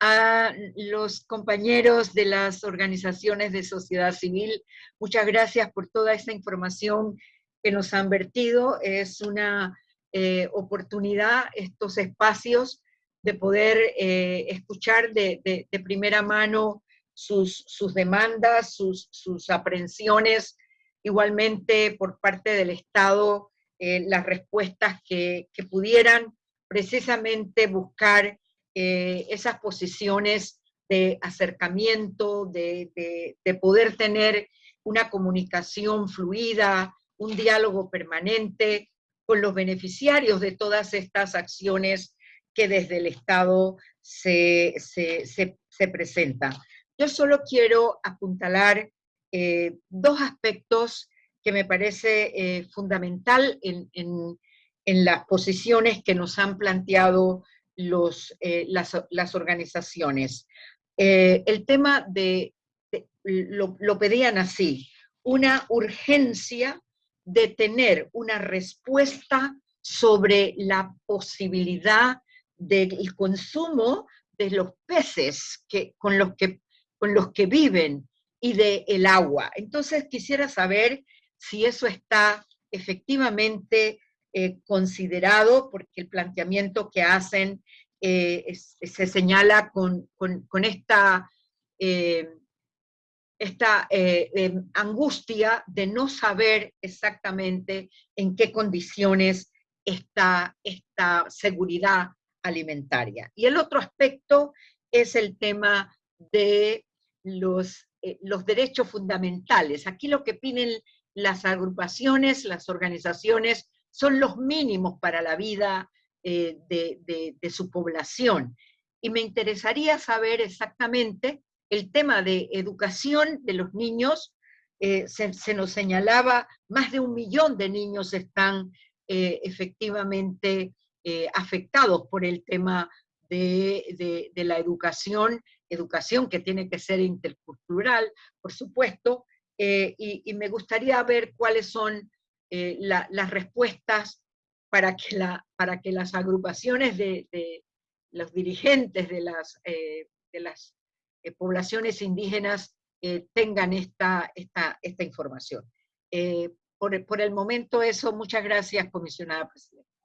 a los compañeros de las organizaciones de sociedad civil. Muchas gracias por toda esta información que nos han vertido. Es una eh, oportunidad, estos espacios, de poder eh, escuchar de, de primera mano sus, demandas, sus, sus, aprehensiones, igualmente por parte del Estado, eh, las respuestas que, pudieran precisamente buscar eh, esas posiciones de acercamiento, de, de, de poder tener una comunicación fluida, un diálogo permanente con los beneficiarios de todas estas acciones que desde el Estado se, se, se, se presentan. Yo solo quiero apuntalar eh, dos aspectos que me parece eh, fundamental en, las posiciones que nos han planteado los, eh, las, organizaciones. el tema de, lo, lo pedían así, una urgencia de tener una respuesta sobre la posibilidad del consumo de los peces que, con los que con los que viven y del el agua. Entonces quisiera saber si eso está efectivamente eh, considerado, porque el planteamiento que hacen eh, se señala con, esta, eh, esta em, angustia de no saber exactamente en qué condiciones está esta seguridad alimentaria. Y el otro aspecto es el tema de los, eh, los derechos fundamentales. Aquí lo que piden las agrupaciones, las organizaciones, son los mínimos para la vida eh, de, su población. Y me interesaría saber exactamente el tema de educación de los niños. Eh, se, nos señalaba, más de un millón de niños están efectivamente afectados por el tema de, la educación educación que tiene que ser intercultural, por supuesto, eh, y, me gustaría ver cuáles son eh, las respuestas para que, las agrupaciones de, los dirigentes de las, eh, poblaciones indígenas tengan esta información. Por, por el momento eso, muchas gracias, comisionada presidenta.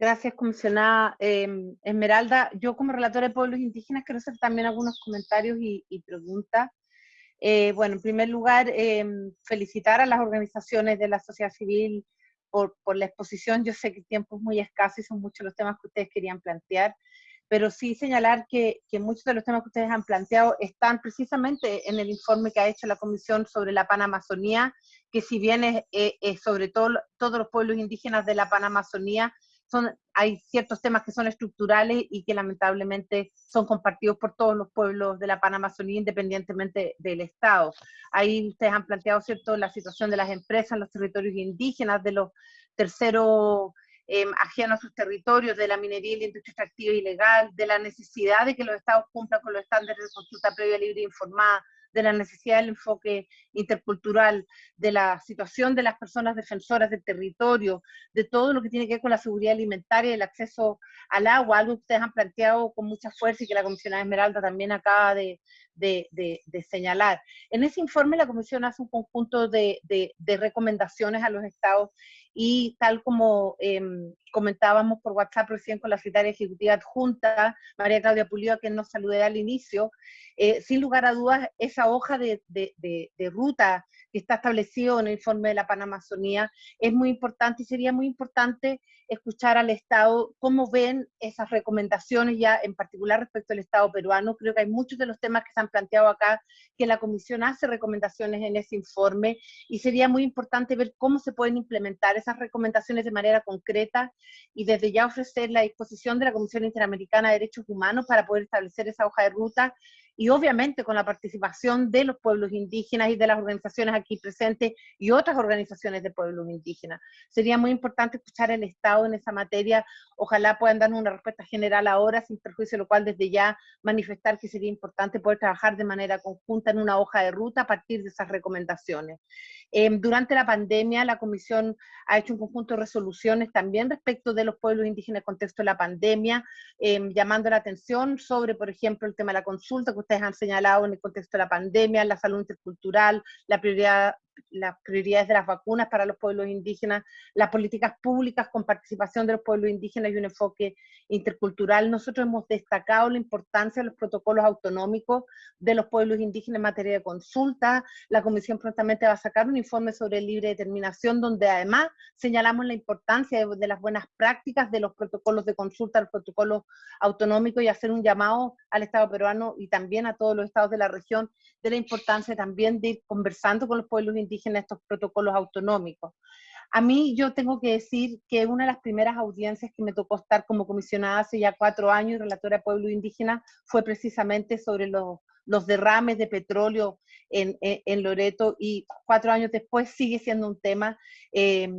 Gracias, comisionada em, Esmeralda. Yo como relatora de pueblos indígenas quiero hacer también algunos comentarios y, preguntas. Eh, bueno, en primer lugar, em, felicitar a las organizaciones de la sociedad civil por, por, la exposición. Yo sé que el tiempo es muy escaso y son muchos los temas que ustedes querían plantear, pero sí señalar que, que, muchos de los temas que ustedes han planteado están precisamente en el informe que ha hecho la Comisión sobre la Panamazonía, que si bien es, es sobre todo todos los pueblos indígenas de la Panamazonía, son, hay ciertos temas que son estructurales y que lamentablemente son compartidos por todos los pueblos de la Panamazonía independientemente del Estado. Ahí ustedes han planteado, ¿cierto?, la situación de las empresas en los territorios indígenas, de los terceros eh, ajenos a sus territorios, de la minería y la industria extractiva ilegal, de la necesidad de que los estados cumplan con los estándares de consulta previa, libre e informada, de la necesidad del enfoque intercultural, de la situación de las personas defensoras del territorio, de todo lo que tiene que ver con la seguridad alimentaria y el acceso al agua, algo que ustedes han planteado con mucha fuerza y que la comisionada Esmeralda también acaba de, de, señalar. En ese informe la Comisión hace un conjunto de, recomendaciones a los estados y tal como eh, comentábamos por WhatsApp recién con la secretaria ejecutiva adjunta, María Claudia Pulido, a quien nos saludé al inicio, eh, sin lugar a dudas, esa hoja de, de, ruta que está establecido en el informe de la Panamazonía es muy importante y sería muy importante escuchar al Estado cómo ven esas recomendaciones ya en particular respecto al Estado peruano. Creo que hay muchos de los temas que se han planteado acá que la Comisión hace recomendaciones en ese informe y sería muy importante ver cómo se pueden implementar esas recomendaciones de manera concreta y desde ya ofrecer la disposición de la Comisión Interamericana de Derechos Humanos para poder establecer esa hoja de ruta y obviamente con la participación de los pueblos indígenas y de las organizaciones aquí presentes y otras organizaciones de pueblos indígenas. Sería muy importante escuchar el Estado en esa materia. Ojalá puedan darnos una respuesta general ahora, sin perjuicio de lo cual desde ya manifestar que sería importante poder trabajar de manera conjunta en una hoja de ruta a partir de esas recomendaciones. Em, durante la pandemia, la Comisión ha hecho un conjunto de resoluciones también respecto de los pueblos indígenas en el contexto de la pandemia, em, llamando la atención sobre, por ejemplo, el tema de la consulta que ustedes han señalado en el contexto de la pandemia, la salud intercultural, la prioridad las prioridades de las vacunas para los pueblos indígenas, las políticas públicas con participación de los pueblos indígenas y un enfoque intercultural. Nosotros hemos destacado la importancia de los protocolos autonómicos de los pueblos indígenas en materia de consulta. La Comisión prontamente va a sacar un informe sobre libre determinación, donde además señalamos la importancia de, de las buenas prácticas de los protocolos de consulta, los protocolos autonómicos y hacer un llamado al Estado peruano y también a todos los estados de la región de la importancia también de ir conversando con los pueblos indígenas indígenas estos protocolos autonómicos. A mí yo tengo que decir que una de las primeras audiencias que me tocó estar como comisionada hace ya cuatro años, relatora de pueblo indígena, fue precisamente sobre los, derrames de petróleo en, en, Loreto y cuatro años después sigue siendo un tema eh,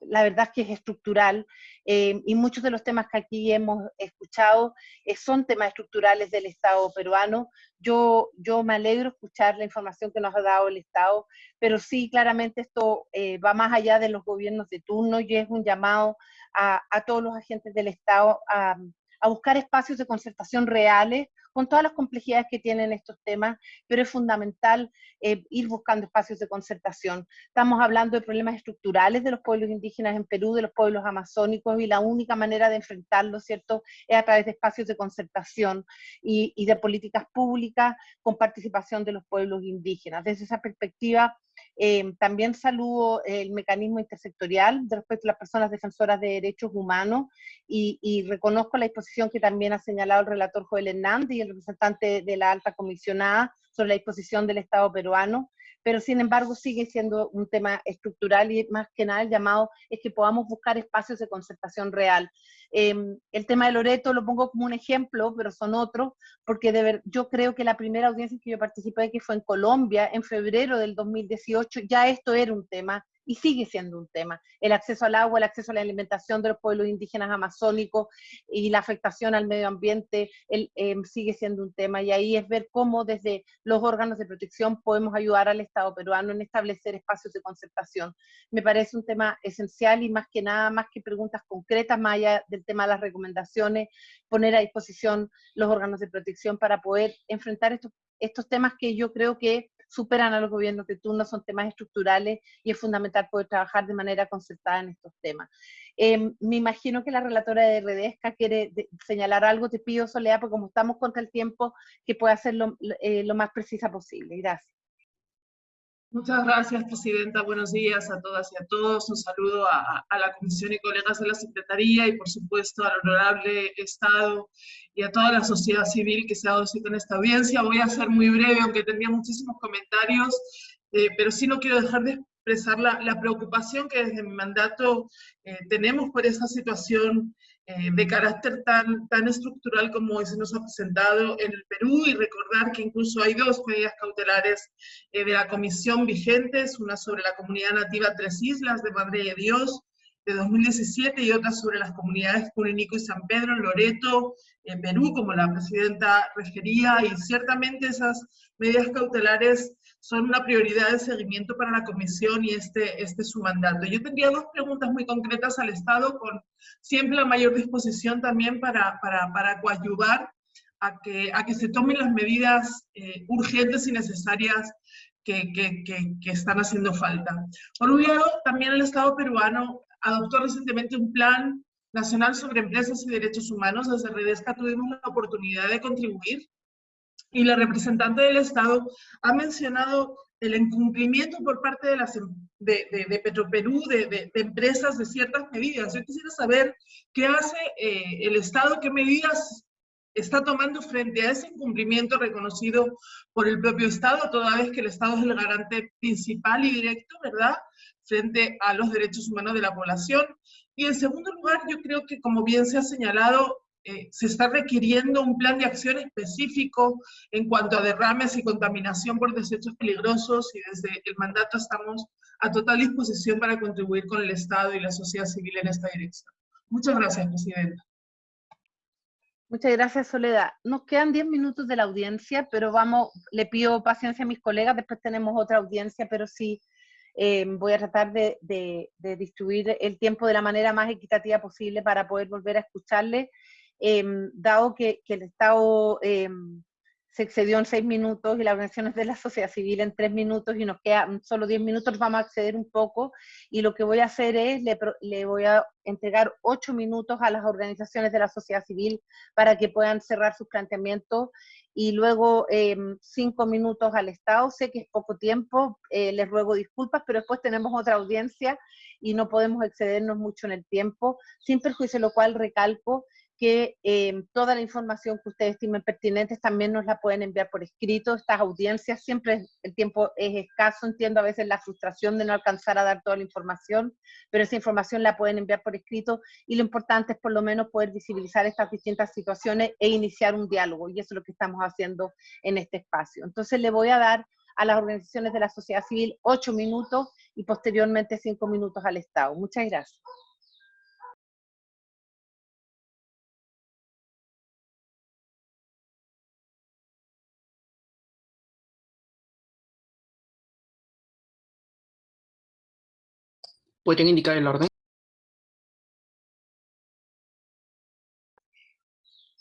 la verdad es que es estructural eh, y muchos de los temas que aquí hemos escuchado eh, son temas estructurales del Estado peruano. Yo, yo me alegro escuchar la información que nos ha dado el Estado, pero sí, claramente esto eh, va más allá de los gobiernos de turno y es un llamado a, a todos los agentes del Estado a, a buscar espacios de concertación reales con todas las complejidades que tienen estos temas, pero es fundamental eh, ir buscando espacios de concertación. Estamos hablando de problemas estructurales de los pueblos indígenas en Perú, de los pueblos amazónicos, y la única manera de enfrentarlo, ¿cierto?, es a través de espacios de concertación y, y de políticas públicas con participación de los pueblos indígenas. Desde esa perspectiva, eh, también saludo el mecanismo intersectorial de respecto a las personas defensoras de derechos humanos y, y, reconozco la disposición que también ha señalado el relator Joel Hernández y el representante de la alta comisionada sobre la disposición del Estado peruano pero sin embargo sigue siendo un tema estructural y más que nada el llamado es que podamos buscar espacios de concertación real. Em, el tema de Loreto lo pongo como un ejemplo, pero son otros, porque de ver, yo creo que la primera audiencia en que yo participé, que fue en Colombia, en febrero del 2018, ya esto era un tema y sigue siendo un tema. El acceso al agua, el acceso a la alimentación de los pueblos indígenas amazónicos y la afectación al medio ambiente em, sigue siendo un tema. Y ahí es ver cómo desde los órganos de protección podemos ayudar al Estado peruano en establecer espacios de concertación. Me parece un tema esencial y más que nada, más que preguntas concretas, más allá del tema de las recomendaciones, poner a disposición los órganos de protección para poder enfrentar estos, estos temas que yo creo que superan a los gobiernos de turno, son temas estructurales y es fundamental poder trabajar de manera concertada en estos temas. Em, me imagino que la relatora de Redesca quiere señalar algo, te pido Soledad, porque como estamos contra el tiempo, que pueda hacerlo eh, lo más precisa posible. Gracias. Muchas gracias, Presidenta. Buenos días a todas y a todos. Un saludo a, la Comisión y colegas de la Secretaría y, por supuesto, al honorable Estado y a toda la sociedad civil que se ha dado cita en esta audiencia. Voy a ser muy breve, aunque tenía muchísimos comentarios, eh, pero sí no quiero dejar de expresar la, preocupación que desde mi mandato eh, tenemos por esa situación eh, de carácter tan, tan estructural como se nos ha presentado en el Perú y recordar que incluso hay dos medidas cautelares eh, de la comisión vigentes, una sobre la comunidad nativa Tres Islas de Madre de Dios de 2017 y otra sobre las comunidades Curinico y San Pedro en Loreto, en Perú, como la presidenta refería, y ciertamente esas medidas cautelares son una prioridad de seguimiento para la comisión y este, este es su mandato. Yo tendría dos preguntas muy concretas al Estado con siempre la mayor disposición también para, para, para coadyuvar a que, a que se tomen las medidas eh, urgentes y necesarias que, que, que, están haciendo falta. Por un lado, también el Estado peruano adoptó recientemente un plan nacional sobre empresas y derechos humanos. Desde Redesca tuvimos la oportunidad de contribuir y la representante del Estado ha mencionado el incumplimiento por parte de, em, Petroperú, de, de, empresas, de ciertas medidas. Yo quisiera saber qué hace eh, el Estado, qué medidas está tomando frente a ese incumplimiento reconocido por el propio Estado, toda vez que el Estado es el garante principal y directo, ¿verdad?, frente a los derechos humanos de la población. Y en segundo lugar, yo creo que, como bien se ha señalado, eh, se está requiriendo un plan de acción específico en cuanto a derrames y contaminación por desechos peligrosos y desde el mandato estamos a total disposición para contribuir con el Estado y la sociedad civil en esta dirección. Muchas gracias, Presidenta. Muchas gracias, Soledad. Nos quedan 10 minutos de la audiencia, pero vamos, le pido paciencia a mis colegas, después tenemos otra audiencia, pero sí eh, voy a tratar de, distribuir el tiempo de la manera más equitativa posible para poder volver a escucharle Em, dado que, el Estado em, se excedió en seis minutos y las organizaciones de la sociedad civil en tres minutos y nos quedan solo diez minutos, vamos a acceder un poco y lo que voy a hacer es, le, voy a entregar ocho minutos a las organizaciones de la sociedad civil para que puedan cerrar sus planteamientos y luego em, cinco minutos al Estado. Sé que es poco tiempo, eh, les ruego disculpas, pero después tenemos otra audiencia y no podemos excedernos mucho en el tiempo, sin perjuicio lo cual recalco que em, toda la información que ustedes estimen pertinentes también nos la pueden enviar por escrito. Estas audiencias, siempre el tiempo es escaso, entiendo a veces la frustración de no alcanzar a dar toda la información, pero esa información la pueden enviar por escrito y lo importante es por lo menos poder visibilizar estas distintas situaciones e iniciar un diálogo y eso es lo que estamos haciendo en este espacio. Entonces le voy a dar a las organizaciones de la sociedad civil ocho minutos y posteriormente cinco minutos al Estado. Muchas gracias. ¿Pueden indicar el orden?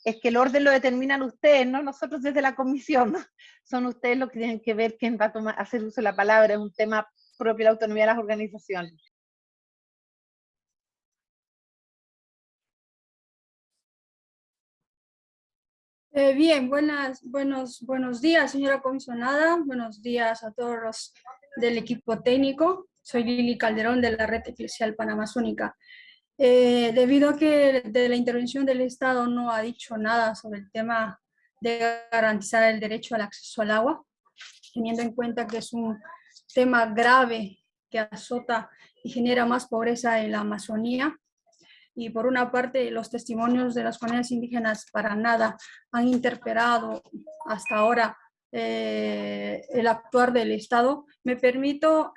Es que el orden lo determinan ustedes, no nosotros desde la comisión. Son ustedes los que tienen que ver quién va a tomar, hacer uso de la palabra. Es un tema propio de la autonomía de las organizaciones. Eh, bien, buenas, buenos, buenos días, señora comisionada. Buenos días a todos los del equipo técnico. Soy Lili Calderón de la Red Eclesial Panamazónica. Eh, debido a que de la intervención del Estado no ha dicho nada sobre el tema de garantizar el derecho al acceso al agua, teniendo en cuenta que es un tema grave que azota y genera más pobreza en la Amazonía, y por una parte los testimonios de las comunidades indígenas para nada han interpelado hasta ahora eh, el actuar del Estado, me permito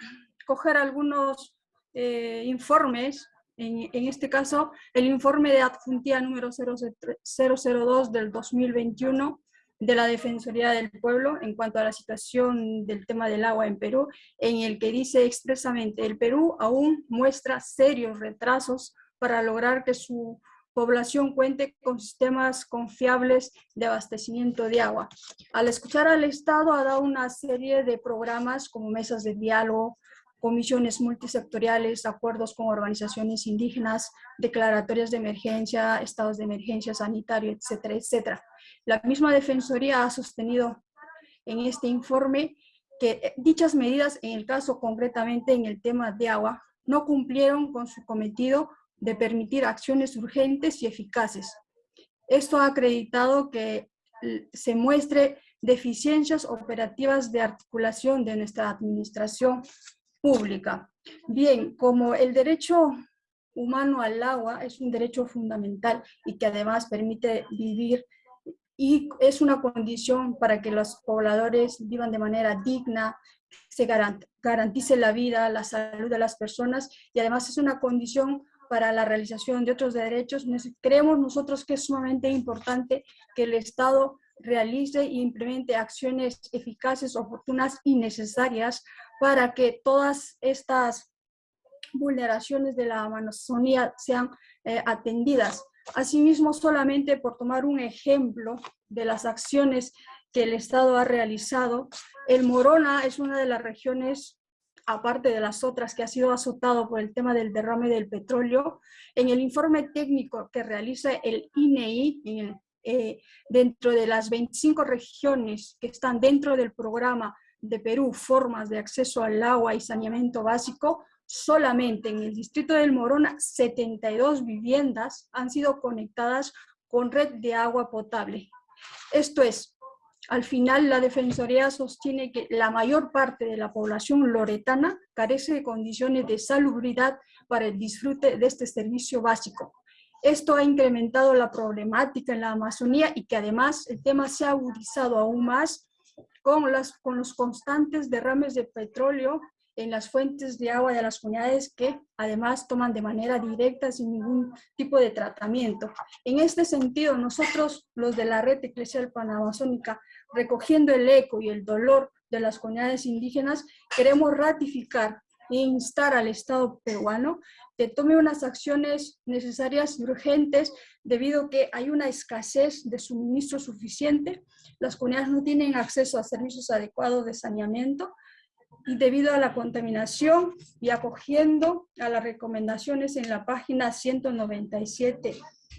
coger algunos eh, informes, en, en, este caso el informe de adjuntía número 002 del 2021 de la Defensoría del Pueblo en cuanto a la situación del tema del agua en Perú, en el que dice expresamente el Perú aún muestra serios retrasos para lograr que su población cuente con sistemas confiables de abastecimiento de agua. Al escuchar al Estado ha dado una serie de programas como mesas de diálogo, comisiones multisectoriales, acuerdos con organizaciones indígenas, declaratorias de emergencia, estados de emergencia sanitario, etcétera, etcétera. La misma Defensoría ha sostenido en este informe que eh, dichas medidas, en el caso concretamente en el tema de agua, no cumplieron con su cometido de permitir acciones urgentes y eficaces. Esto ha acreditado que se muestre deficiencias operativas de articulación de nuestra administración pública. Bien, como el derecho humano al agua es un derecho fundamental y que además permite vivir y es una condición para que los pobladores vivan de manera digna, se garantice la vida, la salud de las personas y además es una condición para la realización de otros derechos. Creemos nosotros que es sumamente importante que el Estado realice e implemente acciones eficaces, oportunas y necesarias para que todas estas vulneraciones de la Amazonía sean eh, atendidas. Asimismo, solamente por tomar un ejemplo de las acciones que el Estado ha realizado, el Morona es una de las regiones, aparte de las otras, que ha sido azotado por el tema del derrame del petróleo. En el informe técnico que realiza el INEI, el eh, dentro de las 25 regiones que están dentro del programa de Perú, formas de acceso al agua y saneamiento básico, solamente en el distrito del Morona, 72 viviendas han sido conectadas con red de agua potable. Esto es, al final la Defensoría sostiene que la mayor parte de la población loretana carece de condiciones de salubridad para el disfrute de este servicio básico. Esto ha incrementado la problemática en la Amazonía y que además el tema se ha agudizado aún más con, las, los constantes derrames de petróleo en las fuentes de agua de las comunidades que además toman de manera directa sin ningún tipo de tratamiento. En este sentido, nosotros, los de la Red Eclesial Panamazónica, recogiendo el eco y el dolor de las comunidades indígenas, queremos ratificar e instar al Estado peruano que tome unas acciones necesarias y urgentes debido a que hay una escasez de suministro suficiente, las comunidades no tienen acceso a servicios adecuados de saneamiento y debido a la contaminación y acogiendo a las recomendaciones en la página 197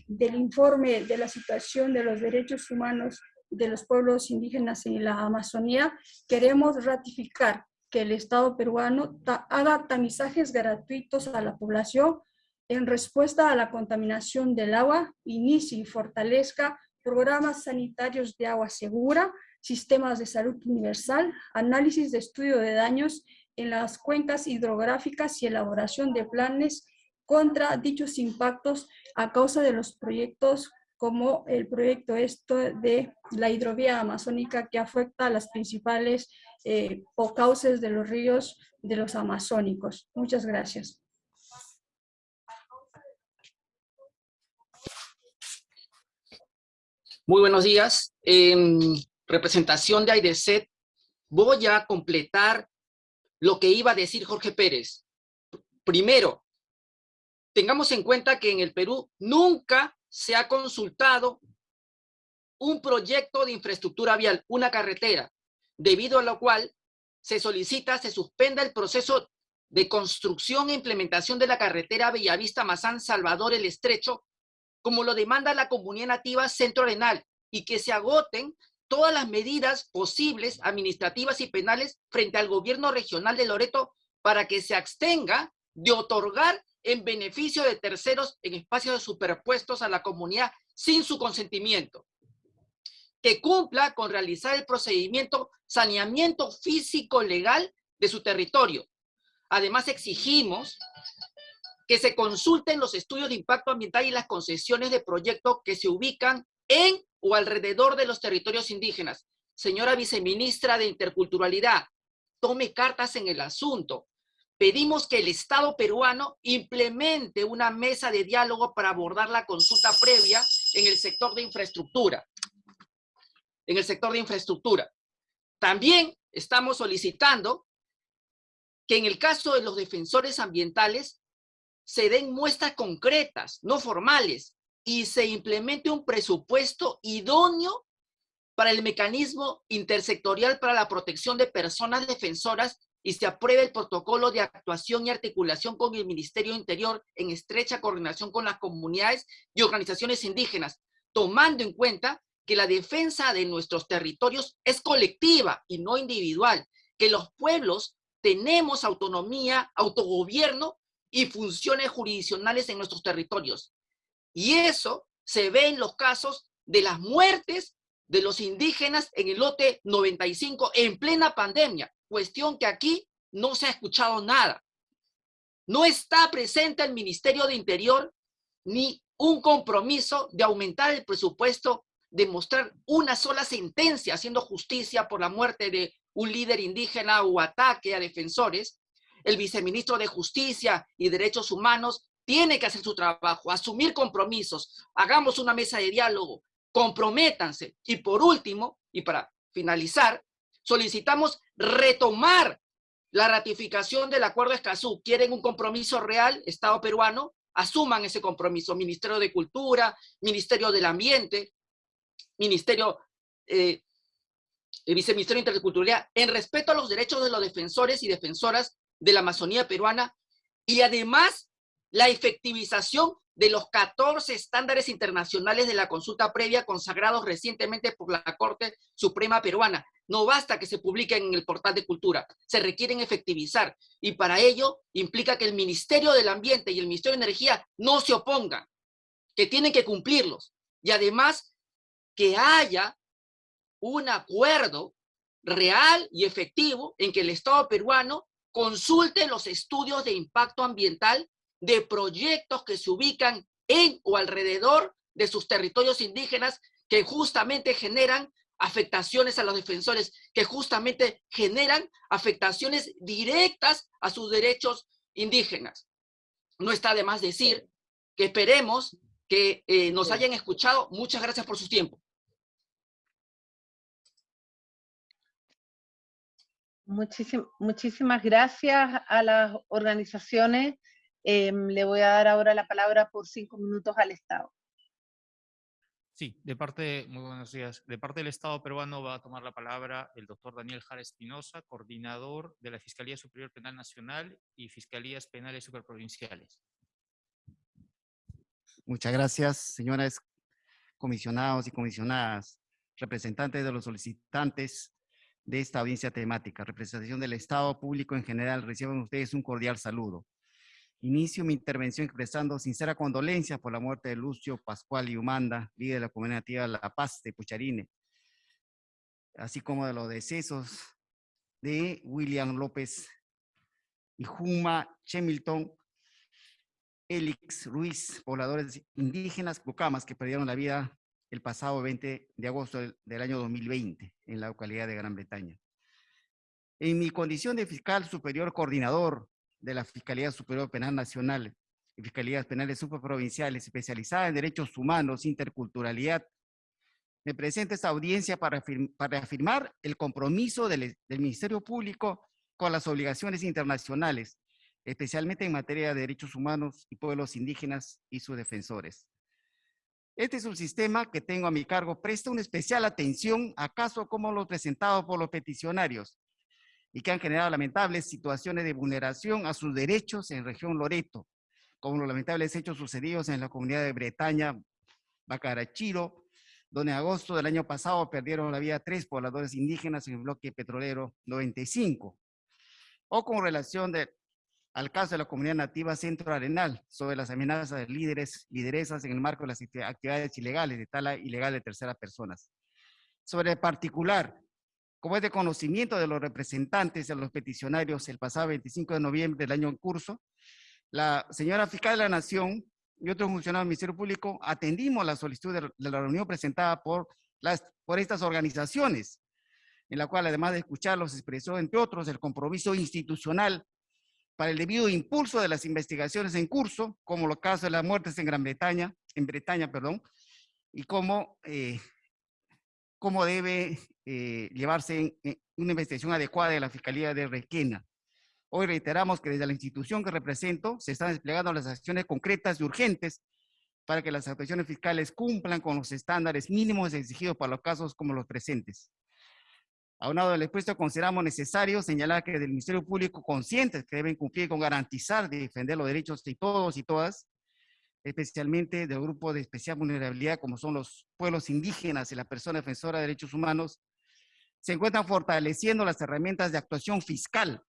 del informe de la situación de los derechos humanos de los pueblos indígenas en la Amazonía, queremos ratificar que el Estado peruano haga tamizajes gratuitos a la población en respuesta a la contaminación del agua, inicie y fortalezca programas sanitarios de agua segura, sistemas de salud universal, análisis de estudio de daños en las cuencas hidrográficas y elaboración de planes contra dichos impactos a causa de los proyectos como el proyecto esto de la hidrovía amazónica que afecta a las principales eh, o cauces de los ríos de los amazónicos. Muchas gracias. Muy buenos días. En representación de AIDESET, voy a completar lo que iba a decir Jorge Pérez. Primero, tengamos en cuenta que en el Perú nunca se ha consultado un proyecto de infraestructura vial, una carretera, debido a lo cual se solicita se suspenda el proceso de construcción e implementación de la carretera Bellavista-Mazán-Salvador el Estrecho, como lo demanda la comunidad nativa Centro Arenal, y que se agoten todas las medidas posibles, administrativas y penales, frente al gobierno regional de Loreto para que se abstenga de otorgar en beneficio de terceros en espacios superpuestos a la comunidad sin su consentimiento. Que cumpla con realizar el procedimiento saneamiento físico legal de su territorio. Además exigimos que se consulten los estudios de impacto ambiental y las concesiones de proyecto que se ubican en o alrededor de los territorios indígenas. Señora viceministra de Interculturalidad, tome cartas en el asunto pedimos que el Estado peruano implemente una mesa de diálogo para abordar la consulta previa en el sector de infraestructura. En el sector de infraestructura. También estamos solicitando que en el caso de los defensores ambientales se den muestras concretas, no formales, y se implemente un presupuesto idóneo para el mecanismo intersectorial para la protección de personas defensoras y se apruebe el protocolo de actuación y articulación con el Ministerio Interior en estrecha coordinación con las comunidades y organizaciones indígenas, tomando en cuenta que la defensa de nuestros territorios es colectiva y no individual, que los pueblos tenemos autonomía, autogobierno y funciones jurisdiccionales en nuestros territorios. Y eso se ve en los casos de las muertes de los indígenas en el lote 95 en plena pandemia, cuestión que aquí no se ha escuchado nada. No está presente el Ministerio de Interior ni un compromiso de aumentar el presupuesto, de mostrar una sola sentencia haciendo justicia por la muerte de un líder indígena o ataque a defensores. El viceministro de Justicia y Derechos Humanos tiene que hacer su trabajo, asumir compromisos, hagamos una mesa de diálogo, comprométanse. Y por último, y para finalizar, solicitamos retomar la ratificación del Acuerdo Escazú. ¿Quieren un compromiso real, Estado peruano? Asuman ese compromiso. Ministerio de Cultura, Ministerio del Ambiente, Ministerio, eh, el Viceministerio de Interculturalidad, en respeto a los derechos de los defensores y defensoras de la Amazonía peruana y además la efectivización de los 14 estándares internacionales de la consulta previa consagrados recientemente por la Corte Suprema Peruana. No basta que se publiquen en el portal de cultura, se requieren efectivizar y para ello implica que el Ministerio del Ambiente y el Ministerio de Energía no se opongan, que tienen que cumplirlos y además que haya un acuerdo real y efectivo en que el Estado peruano consulte los estudios de impacto ambiental de proyectos que se ubican en o alrededor de sus territorios indígenas que justamente generan afectaciones a los defensores, que justamente generan afectaciones directas a sus derechos indígenas. No está de más decir que esperemos que eh, nos hayan escuchado. Muchas gracias por su tiempo. Muchísimas gracias a las organizaciones Em, le voy a dar ahora la palabra por cinco minutos al Estado. Sí, de parte, muy buenos días. De parte del Estado peruano va a tomar la palabra el doctor Daniel Jara Espinosa, coordinador de la Fiscalía Superior Penal Nacional y Fiscalías Penales Superprovinciales. Muchas gracias, señoras comisionados y comisionadas, representantes de los solicitantes de esta audiencia temática, representación del Estado público en general, reciban ustedes un cordial saludo. Inicio mi intervención expresando sincera condolencia por la muerte de Lucio Pascual y Humanda, líder de la comunidad nativa La Paz de Pucharine, así como de los decesos de William López y Juma Chemilton, Elix Ruiz, pobladores indígenas cucamas que perdieron la vida el pasado 20 de agosto del, año 2020 en la localidad de Gran Bretaña. En mi condición de fiscal superior coordinador de la Fiscalía Superior Penal Nacional y Fiscalías Penales Superprovinciales especializada en derechos humanos, interculturalidad, me presento esta audiencia para, para afirmar el compromiso del Ministerio Público con las obligaciones internacionales, especialmente en materia de derechos humanos y pueblos indígenas y sus defensores. Este es un sistema que tengo a mi cargo, presta una especial atención a casos como los presentados por los peticionarios, y que han generado lamentables situaciones de vulneración a sus derechos en región Loreto, como los lamentables hechos sucedidos en la comunidad de Bretaña, Bacarachiro, donde en agosto del año pasado perdieron la vida tres pobladores indígenas en el bloque petrolero 95, o con relación de, al caso de la comunidad nativa Centro Arenal, sobre las amenazas de líderes, lideresas en el marco de las actividades ilegales de tala ilegal de terceras personas. Sobre el particular, como es de conocimiento de los representantes de los peticionarios el pasado 25 de noviembre del año en curso, la señora fiscal de la Nación y otros funcionarios del Ministerio Público atendimos la solicitud de, la reunión presentada por, las, por estas organizaciones, en la cual además de escucharlos expresó, entre otros, el compromiso institucional para el debido impulso de las investigaciones en curso, como los casos de las muertes en Gran Bretaña, en Bretaña, perdón, y cómo eh, cómo debe eh, llevarse una investigación adecuada de la Fiscalía de Requena. Hoy reiteramos que desde la institución que represento se están desplegando las acciones concretas y urgentes para que las actuaciones fiscales cumplan con los estándares mínimos exigidos para los casos como los presentes. Aunado del expuesto, consideramos necesario señalar que del Ministerio Público conscientes que deben cumplir con garantizar y defender los derechos de todos y todas, especialmente del grupo de especial vulnerabilidad como son los pueblos indígenas y la persona defensora de derechos humanos, se encuentran fortaleciendo las herramientas de actuación fiscal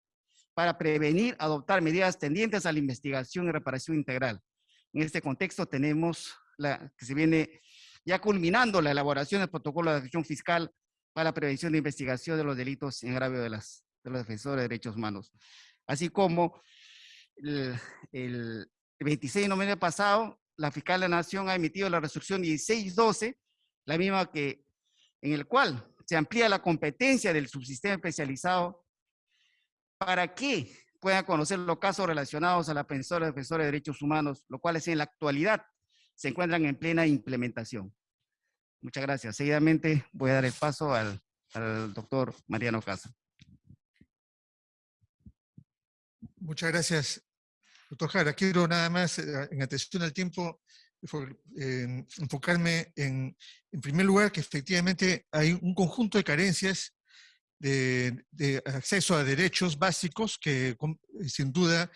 para prevenir, adoptar medidas tendientes a la investigación y reparación integral. En este contexto tenemos la, que se viene ya culminando la elaboración del protocolo de acción fiscal para la prevención de investigación de los delitos en agravio de, las, de los defensores de derechos humanos. Así como el, el 26 de noviembre pasado, la fiscal de la Nación ha emitido la resolución 1612, la misma que, en el cual se amplía la competencia del subsistema especializado para que puedan conocer los casos relacionados a la defensora defensora de derechos humanos, los cuales en la actualidad se encuentran en plena implementación. Muchas gracias. Seguidamente voy a dar el paso al, al doctor Mariano Casa. Muchas gracias, doctor Jara. Quiero nada más, eh, en atención al tiempo, eh, enfocarme en, en primer lugar, que efectivamente hay un conjunto de carencias de, de acceso a derechos básicos que sin duda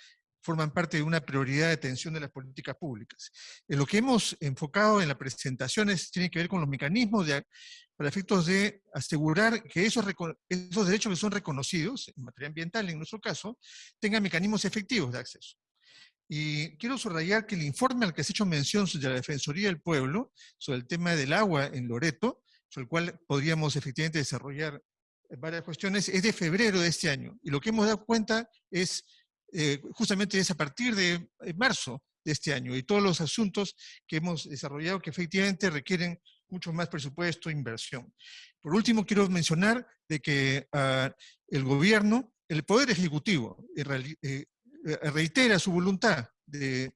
forman parte de una prioridad de atención de las políticas públicas. En lo que hemos enfocado en las presentaciones tiene que ver con los mecanismos de, para efectos de asegurar que esos, esos derechos que son reconocidos, en materia ambiental en nuestro caso, tengan mecanismos efectivos de acceso. Y quiero subrayar que el informe al que se ha hecho mención de la Defensoría del Pueblo sobre el tema del agua en Loreto, sobre el cual podríamos efectivamente desarrollar varias cuestiones, es de febrero de este año. Y lo que hemos dado cuenta es, eh, justamente es a partir de eh, marzo de este año, y todos los asuntos que hemos desarrollado que efectivamente requieren mucho más presupuesto e inversión. Por último, quiero mencionar de que uh, el gobierno, el Poder Ejecutivo, eh, reitera su voluntad de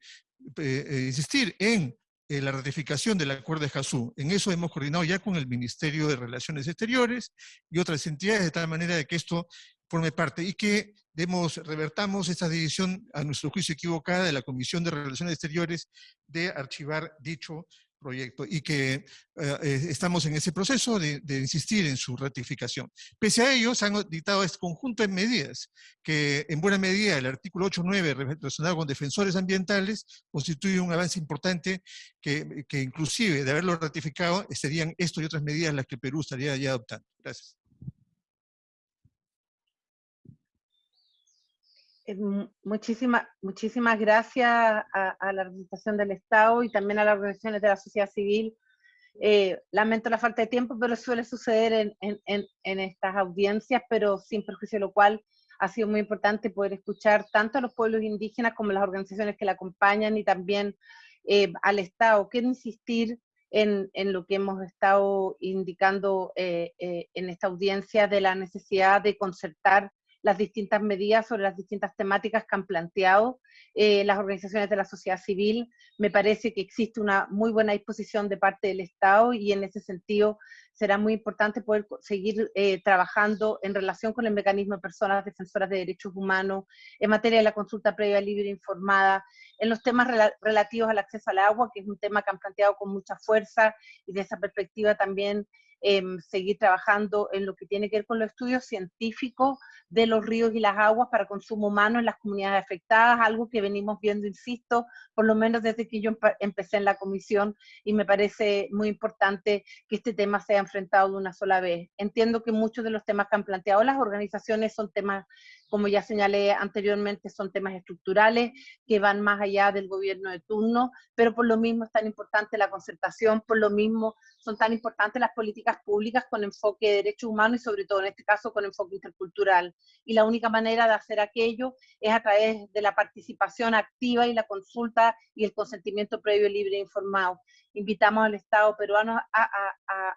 insistir en la ratificación del acuerdo de Jasú. En eso hemos coordinado ya con el Ministerio de Relaciones Exteriores y otras entidades de tal manera de que esto forme parte y que demos, revertamos esta decisión a nuestro juicio equivocada de la Comisión de Relaciones Exteriores de archivar dicho proyecto y que eh, eh, estamos en ese proceso de, insistir en su ratificación. Pese a ello, se han dictado este conjunto de medidas que en buena medida el artículo 8.9 relacionado con defensores ambientales constituye un avance importante que, que inclusive de haberlo ratificado serían esto y otras medidas las que Perú estaría ya adoptando. Gracias. Muchísimas, muchísimas gracias a, la representación del Estado y también a las organizaciones de la sociedad civil. Eh, lamento la falta de tiempo, pero suele suceder en, estas audiencias, pero sin perjuicio de lo cual ha sido muy importante poder escuchar tanto a los pueblos indígenas como a las organizaciones que la acompañan y también eh, al Estado. Quiero insistir en, lo que hemos estado indicando eh, eh, en esta audiencia de la necesidad de concertar las distintas medidas sobre las distintas temáticas que han planteado eh, las organizaciones de la sociedad civil. Me parece que existe una muy buena disposición de parte del Estado y en ese sentido será muy importante poder seguir eh, trabajando en relación con el mecanismo de personas defensoras de derechos humanos, en materia de la consulta previa libre e informada, en los temas rel relativos al acceso al agua, que es un tema que han planteado con mucha fuerza y de esa perspectiva también eh, seguir trabajando en lo que tiene que ver con los estudios científicos de los ríos y las aguas para consumo humano en las comunidades afectadas, algo que venimos viendo, insisto, por lo menos desde que yo empecé en la comisión y me parece muy importante que este tema sea enfrentado de una sola vez. Entiendo que muchos de los temas que han planteado las organizaciones son temas como ya señalé anteriormente, son temas estructurales que van más allá del gobierno de turno, pero por lo mismo es tan importante la concertación, por lo mismo son tan importantes las políticas públicas con enfoque de derechos humanos y sobre todo en este caso con enfoque intercultural. Y la única manera de hacer aquello es a través de la participación activa y la consulta y el consentimiento previo, libre e informado. Invitamos al Estado peruano a,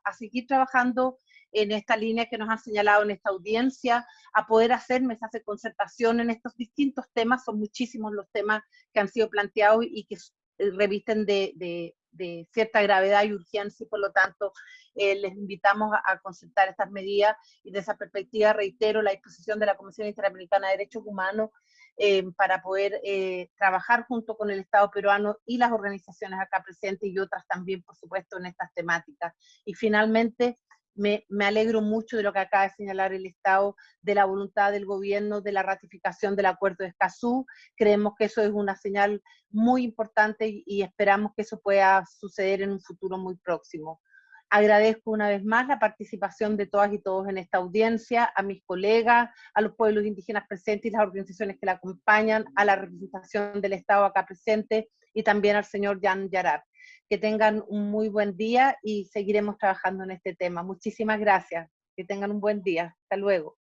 a, seguir trabajando en esta línea que nos han señalado en esta audiencia, a poder hacer mesas de concertación en estos distintos temas. Son muchísimos los temas que han sido planteados y que eh, revisten de, de, de cierta gravedad y urgencia y por lo tanto eh, les invitamos a, a, concertar estas medidas y de esa perspectiva reitero la disposición de la Comisión Interamericana de Derechos Humanos eh, para poder eh, trabajar junto con el Estado peruano y las organizaciones acá presentes y otras también, por supuesto, en estas temáticas. Y finalmente, me, alegro mucho de lo que acaba de señalar el Estado, de la voluntad del gobierno, de la ratificación del acuerdo de Escazú. Creemos que eso es una señal muy importante y, y esperamos que eso pueda suceder en un futuro muy próximo. Agradezco una vez más la participación de todas y todos en esta audiencia, a mis colegas, a los pueblos indígenas presentes y las organizaciones que la acompañan, a la representación del Estado acá presente y también al señor Jan Yarar. Que tengan un muy buen día y seguiremos trabajando en este tema. Muchísimas gracias. Que tengan un buen día. Hasta luego.